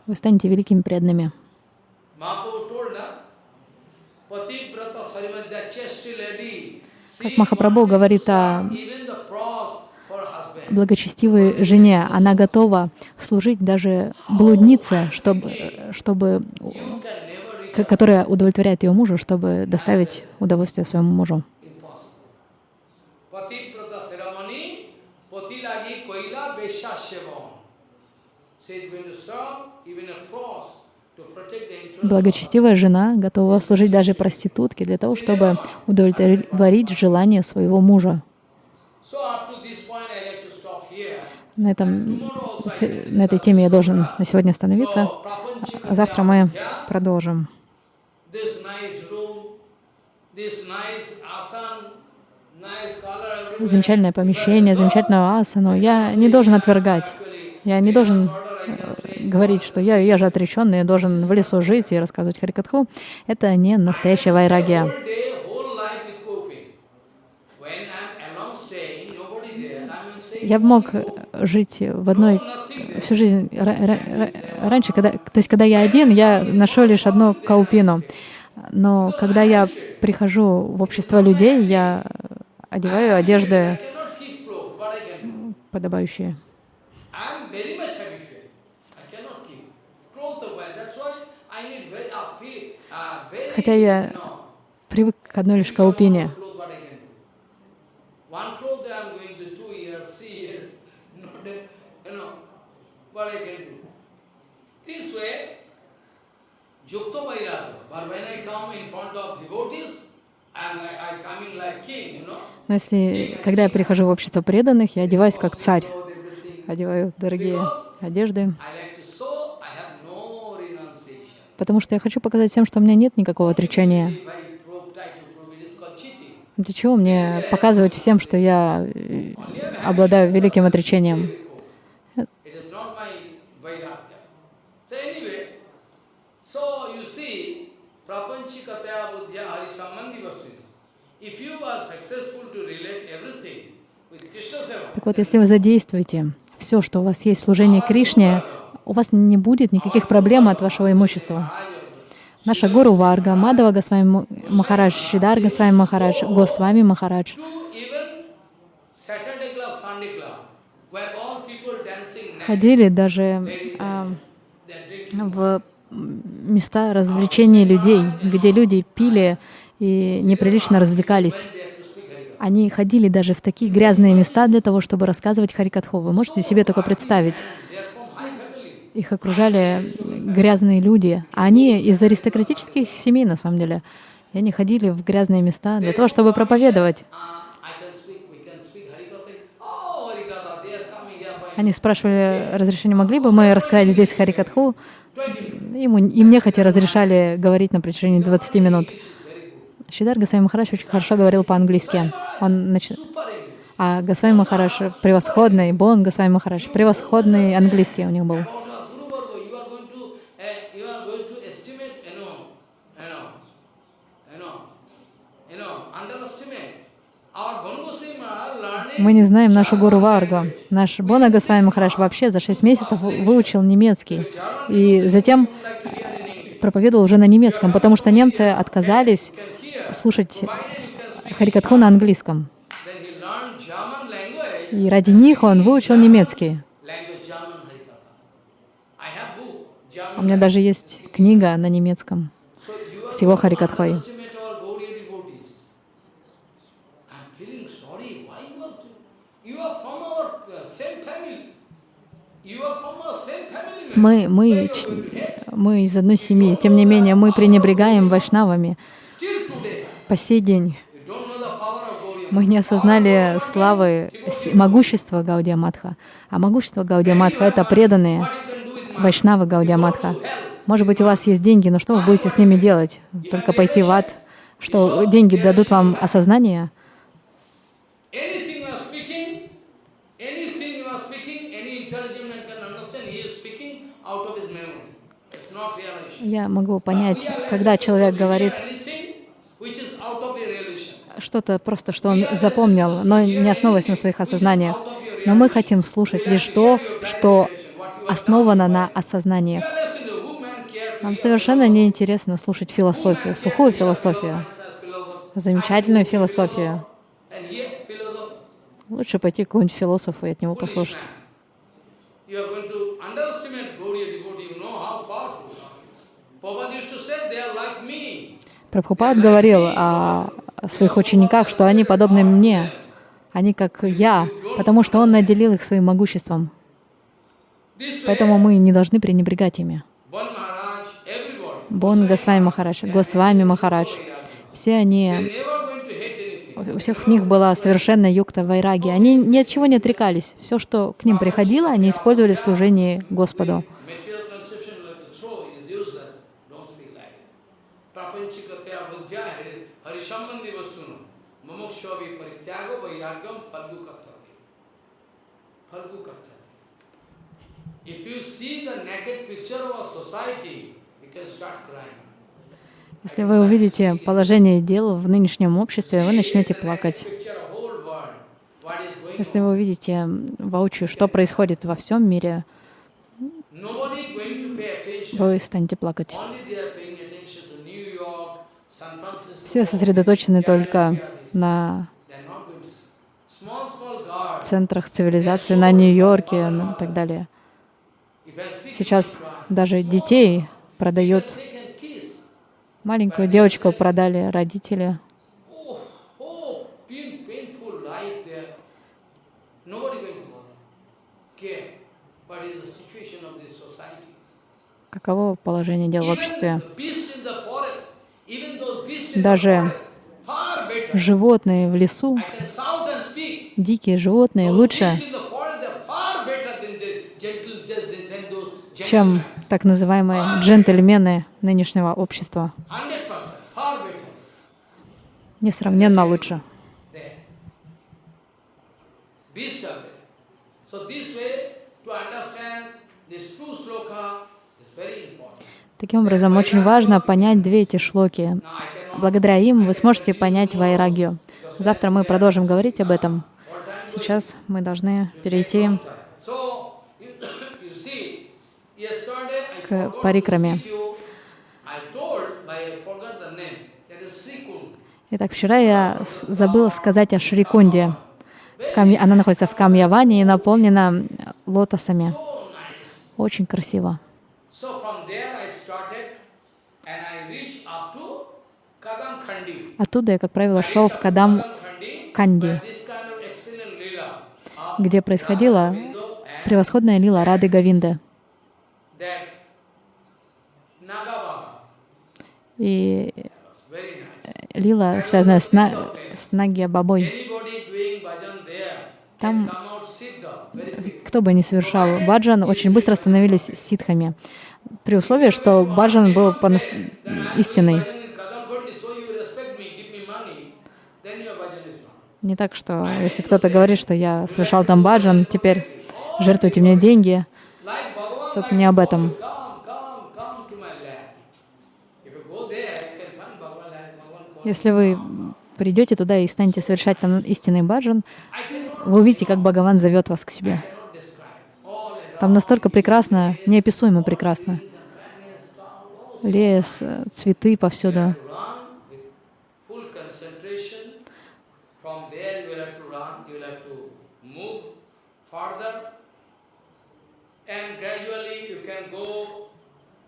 вы станете великими преданными. Как Махапрабху говорит о благочестивой жене, она готова служить даже блуднице, чтобы, чтобы, которая удовлетворяет ее мужу, чтобы доставить удовольствие своему мужу. Благочестивая жена готова служить даже проститутке для того, чтобы удовлетворить желание своего мужа. На, этом, на этой теме я должен на сегодня остановиться. А завтра мы продолжим. Замечательное помещение, замечательную асану. Я не должен отвергать. Я не должен говорить, что я, я же отреченный, я должен в лесу жить и рассказывать Харикатху, это не настоящая вайрагия. Я бы мог жить в одной всю жизнь. Ра- ра- ра- раньше, когда, то есть когда я один, я ношу лишь одну каупину. Но когда я прихожу в общество людей, я одеваю одежды подобающие. I'm very much habitual. I cannot keep clothes away. That's why I need very, uh, feel, uh, very, Хотя я привык к одной лишь каупине. Но если, когда я прихожу в общество преданных, я одеваюсь как царь, одеваю дорогие одежды, I like to show I have no renunciation. Потому что я хочу показать всем, что у меня нет никакого отречения. Для чего мне показывать всем, что я э, обладаю великим отречением? Так вот, если вы задействуете все, что у вас есть в служении Кришне, у вас не будет никаких проблем от вашего имущества. Наша гуру Варга, Мадава Госвами Махарадж, Шидар Госвами Махарадж, Госвами Махарадж, ходили даже а, в места развлечения людей, где люди пили и неприлично развлекались. Они ходили даже в такие грязные места для того, чтобы рассказывать Харикатху. Вы можете себе такое представить? They are from high family. Их окружали грязные люди, а они из аристократических семей, на самом деле. И они ходили в грязные места для того, чтобы проповедовать. Они спрашивали разрешение, могли бы мы рассказать здесь Харикатху? 20 minutes. Ему, им нехотя разрешали говорить на протяжении 20 минут. Шидар Гасвами Махарадж очень хорошо говорил по-английски. Он нач-. А Госвами Махарадж превосходный, Бон Госвами Махарадж превосходный английский у него был. About our Guru Varga, you are going to, uh, you are going to estimate, you know, you know, you know, you know, underestimate. Our Bongo Maharaj learning Мы не знаем нашу гуру Варгу. Наш Бона Госвами Махарадж вообще за 6 месяцев выучил немецкий. И затем English. проповедовал уже на немецком, потому что немцы отказались слушать. Харикатху на английском. И ради них он выучил немецкий. book, У меня даже есть книга на немецком с его Харикатхой. underestimate our Gaudiya devotees. I'm feeling sorry. Why you are? You are from our uh, same family. You are from our same family. man. Мы, мы, мы из одной семьи. Тем не менее, мы пренебрегаем вайшнавами. По сей день мы не осознали славы, могущества Гаудия Матха. А могущество Гаудия Матха — это преданные вайшнавы Гаудия Матха. Может быть, у вас есть деньги, но что вы будете с ними делать? Только пойти в ад? Что деньги дадут вам осознание? Anything you are speaking, anything you are speaking, any intelligent man can understand. He is speaking out of his memory. It's not realization. Я могу понять, когда человек говорит что-то просто, что он запомнил, но не основываясь на своих осознаниях. Но мы хотим слушать лишь то, что основано на осознаниях. Нам совершенно неинтересно слушать философию, сухую философию, замечательную философию. Лучше пойти к какому-нибудь философу и от него послушать. Прабхупад говорил о своих учениках, что они подобны мне, они как я, потому что он наделил их своим могуществом. Поэтому мы не должны пренебрегать ими. Бон Госвами Махарадж, Госвами Махарадж, все они. У всех них была совершенно юкта вайраги. Они ни от чего не отрекались. Все, что к ним приходило, они использовали в служении Господу. Если вы увидите положение дел в нынешнем обществе, вы начнете плакать. Если вы увидите воочию, что происходит во всем мире, вы станете плакать. Все сосредоточены только на They're not going to see. Small, small guards. Центрах цивилизации, на Нью-Йорке ну, и так далее. Сейчас даже детей продают. Маленькую девочку продали родители. Oh, oh? Каково положение дел в обществе? Даже Животные в лесу, дикие животные лучше, чем так называемые джентльмены нынешнего общества. 100%, far better. Несравненно лучше. Таким образом, очень важно понять две эти шлоки. Благодаря им вы сможете понять вайрагию. Завтра мы продолжим говорить об этом. Сейчас мы должны перейти к парикраме. Итак, вчера я забыла сказать о Шрикунде. Она находится в Камьяване и наполнена лотосами. Очень красиво. So from there I started and I reached up to Kadam Khandi. Оттуда я, как правило, шел в Кадам Канди, где происходила превосходная лила Рады Гавинды. И лила, связанная с, на... с Нагия Бабой. Там кто бы ни совершал баджан, очень быстро становились ситхами. При условии, что баджан был по истинный. Не так, что если кто-то говорит, что я совершал там баджан, теперь жертвуйте мне деньги. Тут не об этом. Если вы придете туда и станете совершать там истинный баджан, вы увидите, как Бхагаван зовет вас к себе. Там настолько прекрасно, неописуемо прекрасно. Лес, цветы повсюду.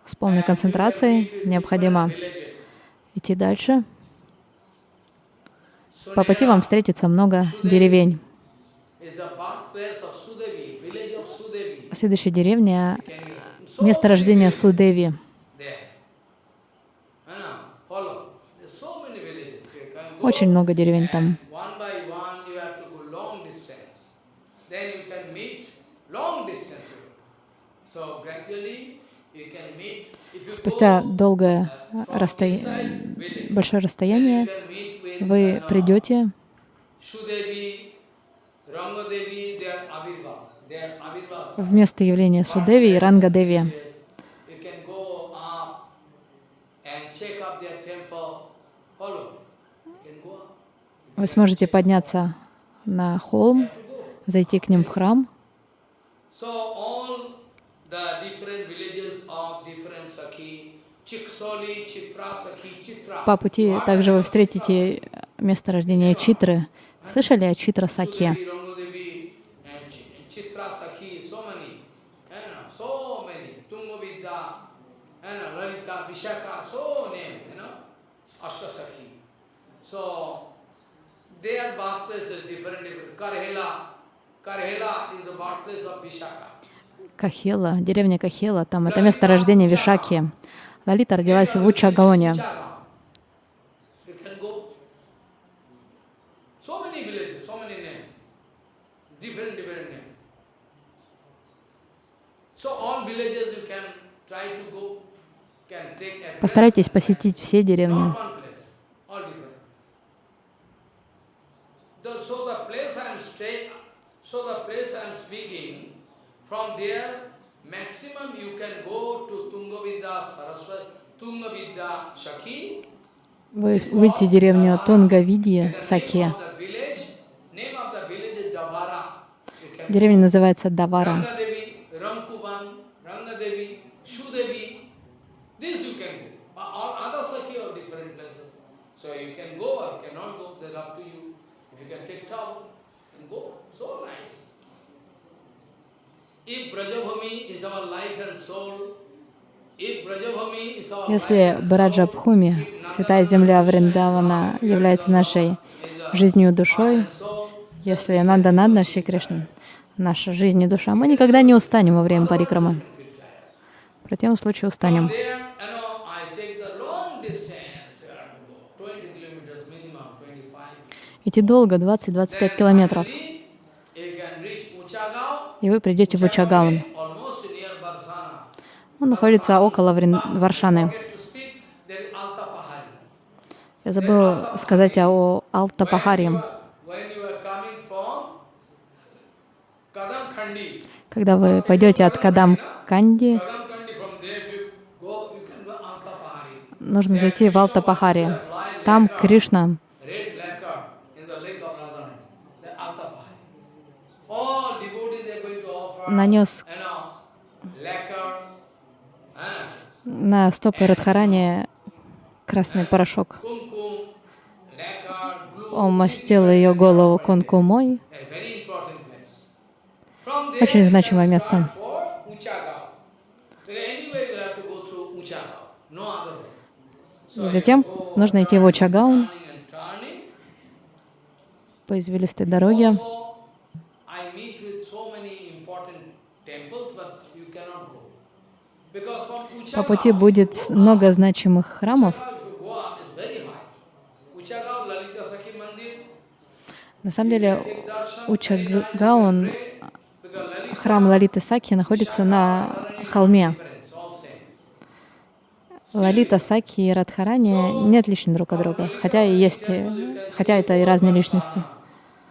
С полной концентрацией необходимо идти дальше. По пути вам встретится много деревень. Следующая деревня — место рождения Судеви. Очень много деревень там. Спустя долгое расстояние, большое расстояние вы придете в место явления Судеви и Рангадеви. Вы сможете подняться на холм, зайти к ним в храм. По пути также вы встретите место рождения Читры. Слышали о Читра Саке? Their birthplace is different. different. Karhela, Karhela is the birthplace of Vishaka. Кахела, деревня Кахела, там это место рождения Вишаки. Лалита родилась в Учагаоне. You can go. So many villages, so many names. Different, different names. So all villages you can try to go, can take address. Постарайтесь посетить все деревни. Not one place, all different. The- So the place I am staying, so the place I am speaking, from there Tungavidya Shaki. Вы выйдете в деревню Тунгавидье, Саке. Name of the village, name of the village is Davara. You can Деревня называется Давара. Rangadevi, Ramkuban, Rangadevi, Shudevi. This you can go. But All other Sakhi are different places. So you can go or cannot go, that's up to you. If you can take trouble, you can go. So nice. If Brajabhumi is our life and soul, if Brajabhumi is our Если Браджабхуми, святая земля Вриндавана, является нашей жизнью душой, если Нанда Шри Кришна, наша жизнь и душа, мы никогда не устанем во время парикрамы. В противном случае устанем. there, you know, I take the long distance, you have to go 20 kilometers minimum, 25. Идти долго, 20-25 километров, и вы придете в Учагаун. Он находится около Врин- Варшаны. Я забыл сказать о Алтапахаре. Когда вы пойдете от Кадам Канди, нужно зайти в Алтапахаре. Там Кришна нанес you know, lacquer, ah, на стопы Радхарани красный порошок. Он мастил ее голову there, Очень значимое место. И затем нужно идти в Учагаун по извилистой дороге. Also, I meet with so many important temples, but you cannot go. Because from По пути будет много значимых храмов. На самом деле Lalita храм Лалиты Саки, находится на холме. Лалита Саки и Радхарани не отличны друг от друга, хотя и есть, хотя это и разные личности.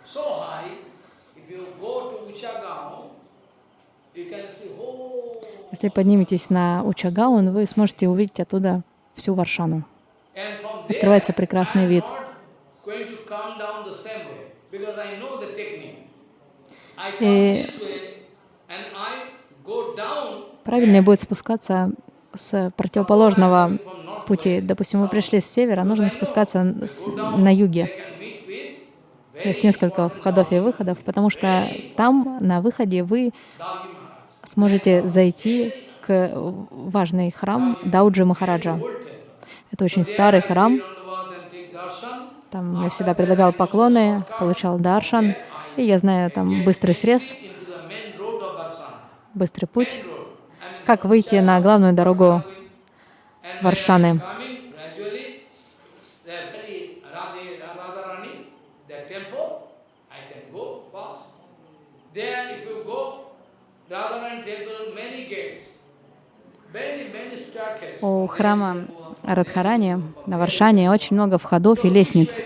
So high, if you go to Uchagaon, you can see whole Если подниметесь на Учагаун, вы сможете увидеть оттуда всю Варшану. Открывается прекрасный вид. И- Правильнее будет спускаться с противоположного пути. Допустим, вы пришли с севера, нужно спускаться с- на юге. Есть несколько входов и выходов, потому что там, на выходе, вы. Сможете зайти к важный храм Дауджи Махараджа. Это очень старый храм. Там я всегда предлагал поклоны, получал даршан. И я знаю там быстрый срез, быстрый путь, как выйти на главную дорогу Варшаны. There, if you go, Radharani temple, many gates, many, many staircases. У храма Радхарани на Варшане очень много входов и лестниц.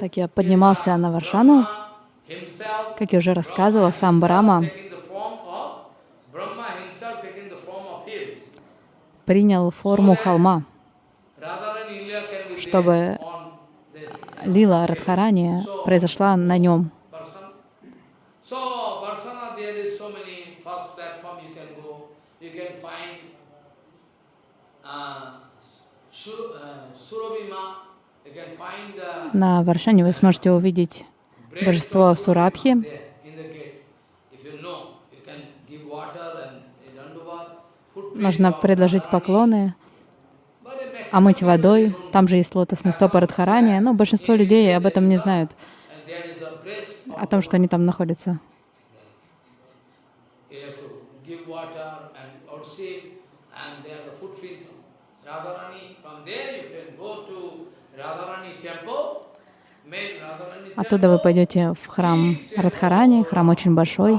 Так я поднимался на Варшану, как я уже рассказывала, сам Брама принял форму холма, чтобы лила Радхарани произошла на нем. uh, uh, На Варшане вы сможете увидеть божество Сурабхи. Нужно предложить поклоны, омыть водой. Там же есть лотосные стопы Радхарани, но большинство людей об этом не знают, о том, что они там находятся. You have to give water and worship, and there the footprint of Radharani. From there you can go to Radharani temple, main Radharani Оттуда вы пойдете в храм Радхарани, храм очень большой.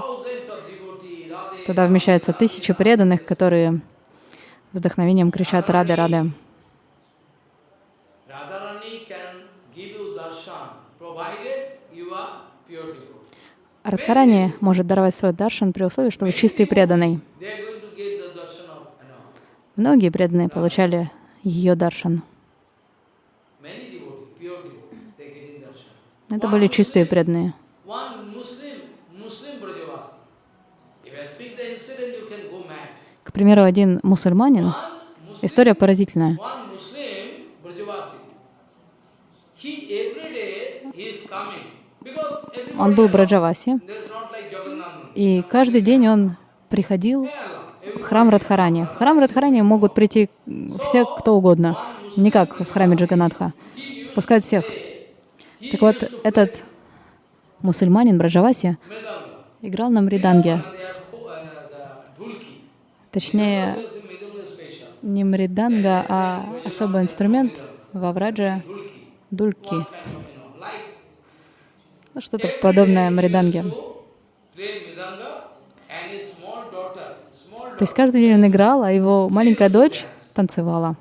Туда вмещаются тысячи преданных, которые вдохновением кричат «Рады, рады». Радхарани может даровать свой даршан при условии, что вы чистый преданный. Многие преданные получали ее даршан. many devotees, pure devotees, they getting darshan. Это были чистые преданные. К примеру, один мусульманин, история поразительная. Он был Браджаваси, и каждый день он приходил в храм Радхарани. В храм Радхарани могут прийти все, кто угодно, не как в храме Джаганатха. Пускают всех. Так вот, этот мусульманин Браджаваси играл на мриданге. Точнее, не мриданга, а особый инструмент во врадже дульки. Ну, что-то подобное мриданге. То есть каждый день он играл, а его маленькая дочь танцевала.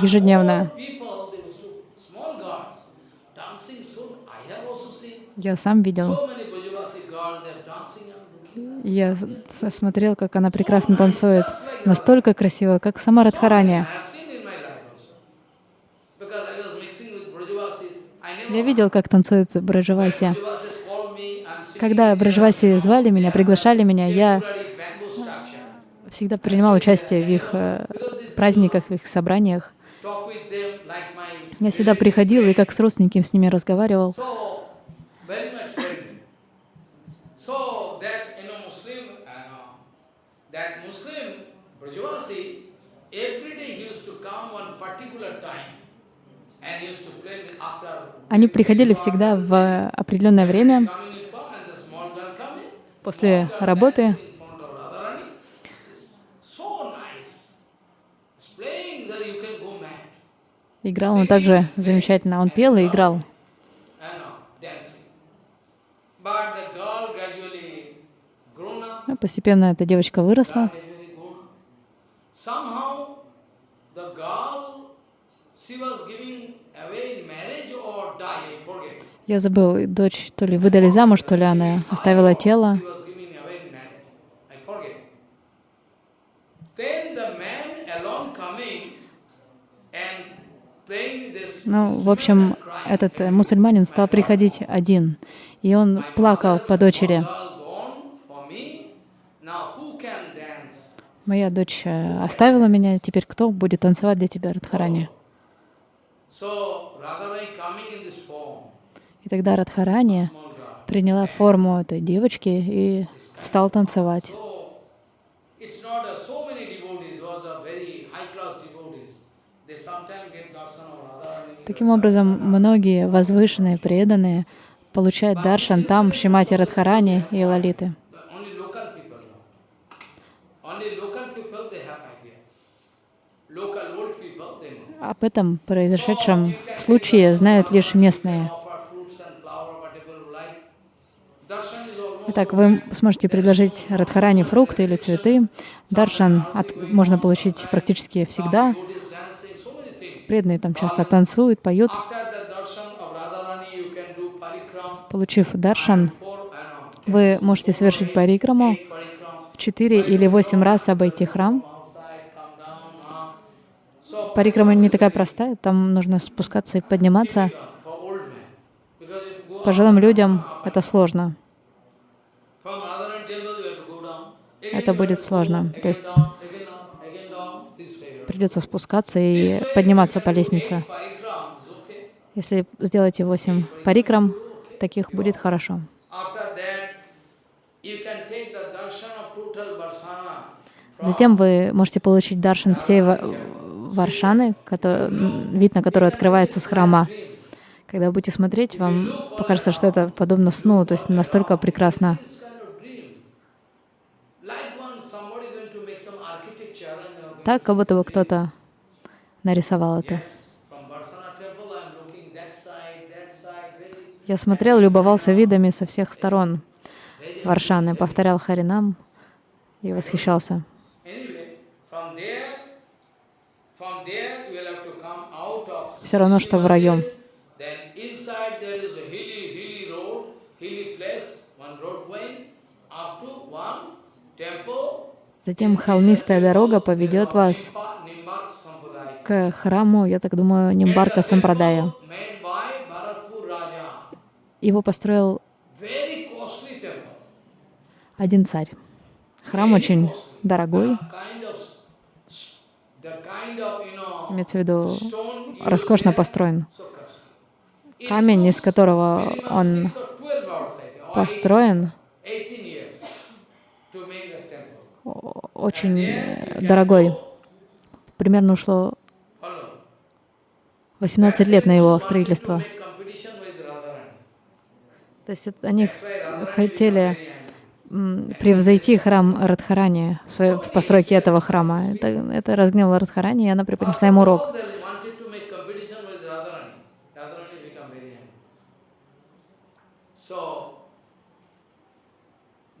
Ежедневно. People, they used to, small girls, dancing so, I have also seen Я сам видел. Я смотрел, как она прекрасно танцует. Настолько красиво, как сама Радхарани. Я видел, как танцует Браджаваси. Когда Браджаваси звали меня, приглашали меня, я всегда принимал участие в их э, праздниках, в их собраниях. Я всегда приходил и как с родственниками с ними разговаривал. Very much friendly. So, that, you know, Muslim, uh, that Muslim, Brajavasi, every day he used to come one particular time Они приходили всегда в определенное время после работы. Играл он также замечательно. Он пел и играл. I know, dancing. But the girl gradually grown up, Ну, Постепенно эта девочка выросла. gradually grown up. Somehow the girl, she was giving away in marriage or die, I forget. Я забыл, дочь то ли выдали замуж, то ли она оставила тело. Ну, в общем, этот э, мусульманин стал приходить один, и он плакал по дочери. Моя дочь э, оставила меня, теперь кто будет танцевать для тебя, Радхарани? И тогда Радхарани приняла форму этой девочки и стал танцевать. Таким образом, многие возвышенные, преданные получают даршан там, в Шимати Радхарани и Лалиты. Об этом произошедшем случае знают лишь местные. Итак, вы сможете предложить Радхарани фрукты или цветы. Даршан от- можно получить практически всегда. Преданные там часто танцуют, поют. Получив даршан, вы можете совершить парикраму, четыре или восемь раз обойти храм. Парикрама не такая простая, там нужно спускаться и подниматься. Пожилым людям это сложно. Это будет сложно. То есть придется спускаться и подниматься по лестнице. Если сделаете восемь парикрам, таких будет хорошо. Затем вы можете получить даршан всей Варшаны, кото- м, вид на который открывается с храма. Когда будете смотреть, вам покажется, что это подобно сну, то есть настолько прекрасно. Так, как будто бы кто-то нарисовал это. Я смотрел, любовался видами со всех сторон. Варшаны, повторял Харинам и восхищался. Все равно, что в temple. Затем холмистая дорога поведет вас к храму, я так думаю, Нимбарка Сампрадая. Его построил один царь. Храм очень дорогой, Kind of, s- the kind of, you know, имеется в виду роскошно построен. Камень, из которого он six or 12 hours, I think, or построен, 18 years to make the temple. о- очень э, дорогой. Примерно ушло Follow. 18 лет на его строительство. То есть они хотели became very angry. м, превзойти храм Радхарани в постройке этого храма. Это, это разгневало Радхарани, и она преподнесла ему урок. All they wanted to make competition with Radharani. Radharani became very angry. So,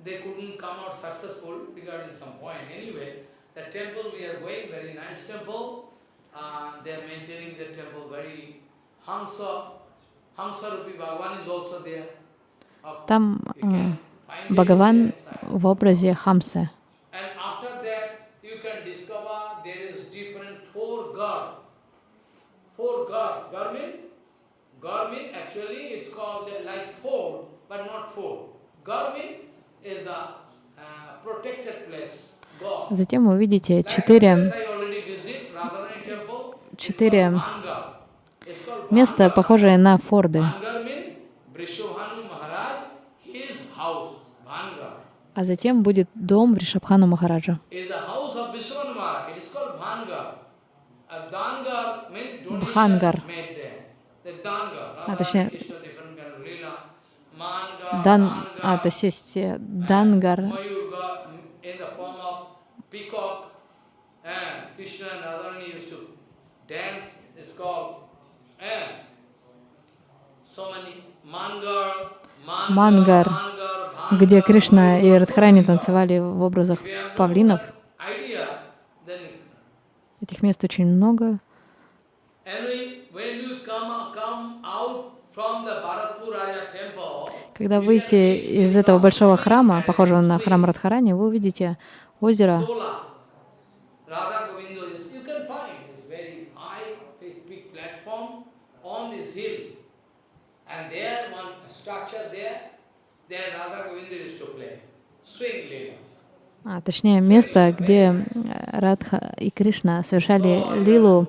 they couldn't come out successful regarding some point. Anyway, the temple we are going, very nice temple. Uh, they are maintaining the temple very Hamsa, Hamsa Rupi Bhagavan is also there. Of- Там э, Бхагаван в образе Хамсы. Uh. Затем вы увидите четыре, четыре места, похожие на форды. А затем будет дом Ришабхану Махараджа. Dangar. А, точнее, Дан, а, то есть э, Дангар, so many Mangar, Мангар, где Кришна и Радхарани танцевали в образах павлинов. Этих мест очень много. Когда выйти из этого большого храма, похожего на храм Радхарани, вы увидите озеро. Tola. Radha Govinda is, you can find, it's very high, big, big platform on this hill. And there, one structure there, there Radha Govinda used to play, swing leela. А, точнее, место, где Радха и Кришна совершали лилу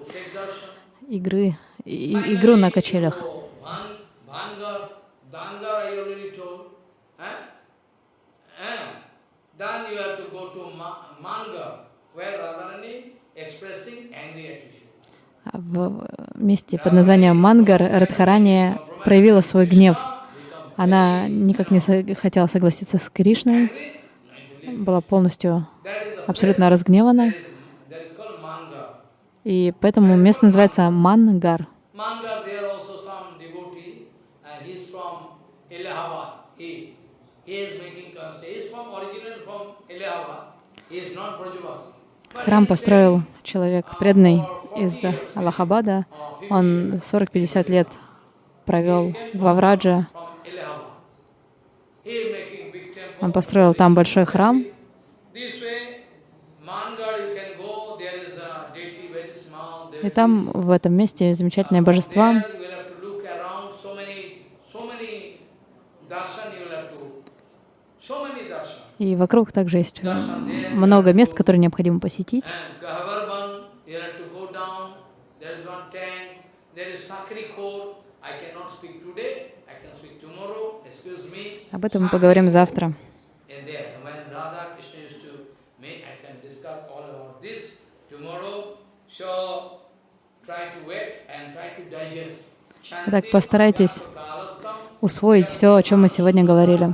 игры, и- игру на качелях. В месте под названием Мангар Радхарани проявила свой гнев. Она никак не хотела согласиться с Кришной, была полностью абсолютно разгневана, и поэтому место называется Мангар. Uh, Храм построил человек преданный из Аллахабада. Он 40-50 лет провел во Врадже. Он построил там большой храм. И там, в этом месте, many darshan. И вокруг также есть много мест, которые необходимо посетить. And Gahavarban, you have to go down, there is one tank, there is Sakri Khor. I cannot speak today, I can speak tomorrow, excuse me. Об этом мы поговорим завтра. In there, when Radha Krishna used to make, I can discuss all about this tomorrow. So try to wait and try to digest. Итак, постарайтесь усвоить все, о чем мы сегодня говорили.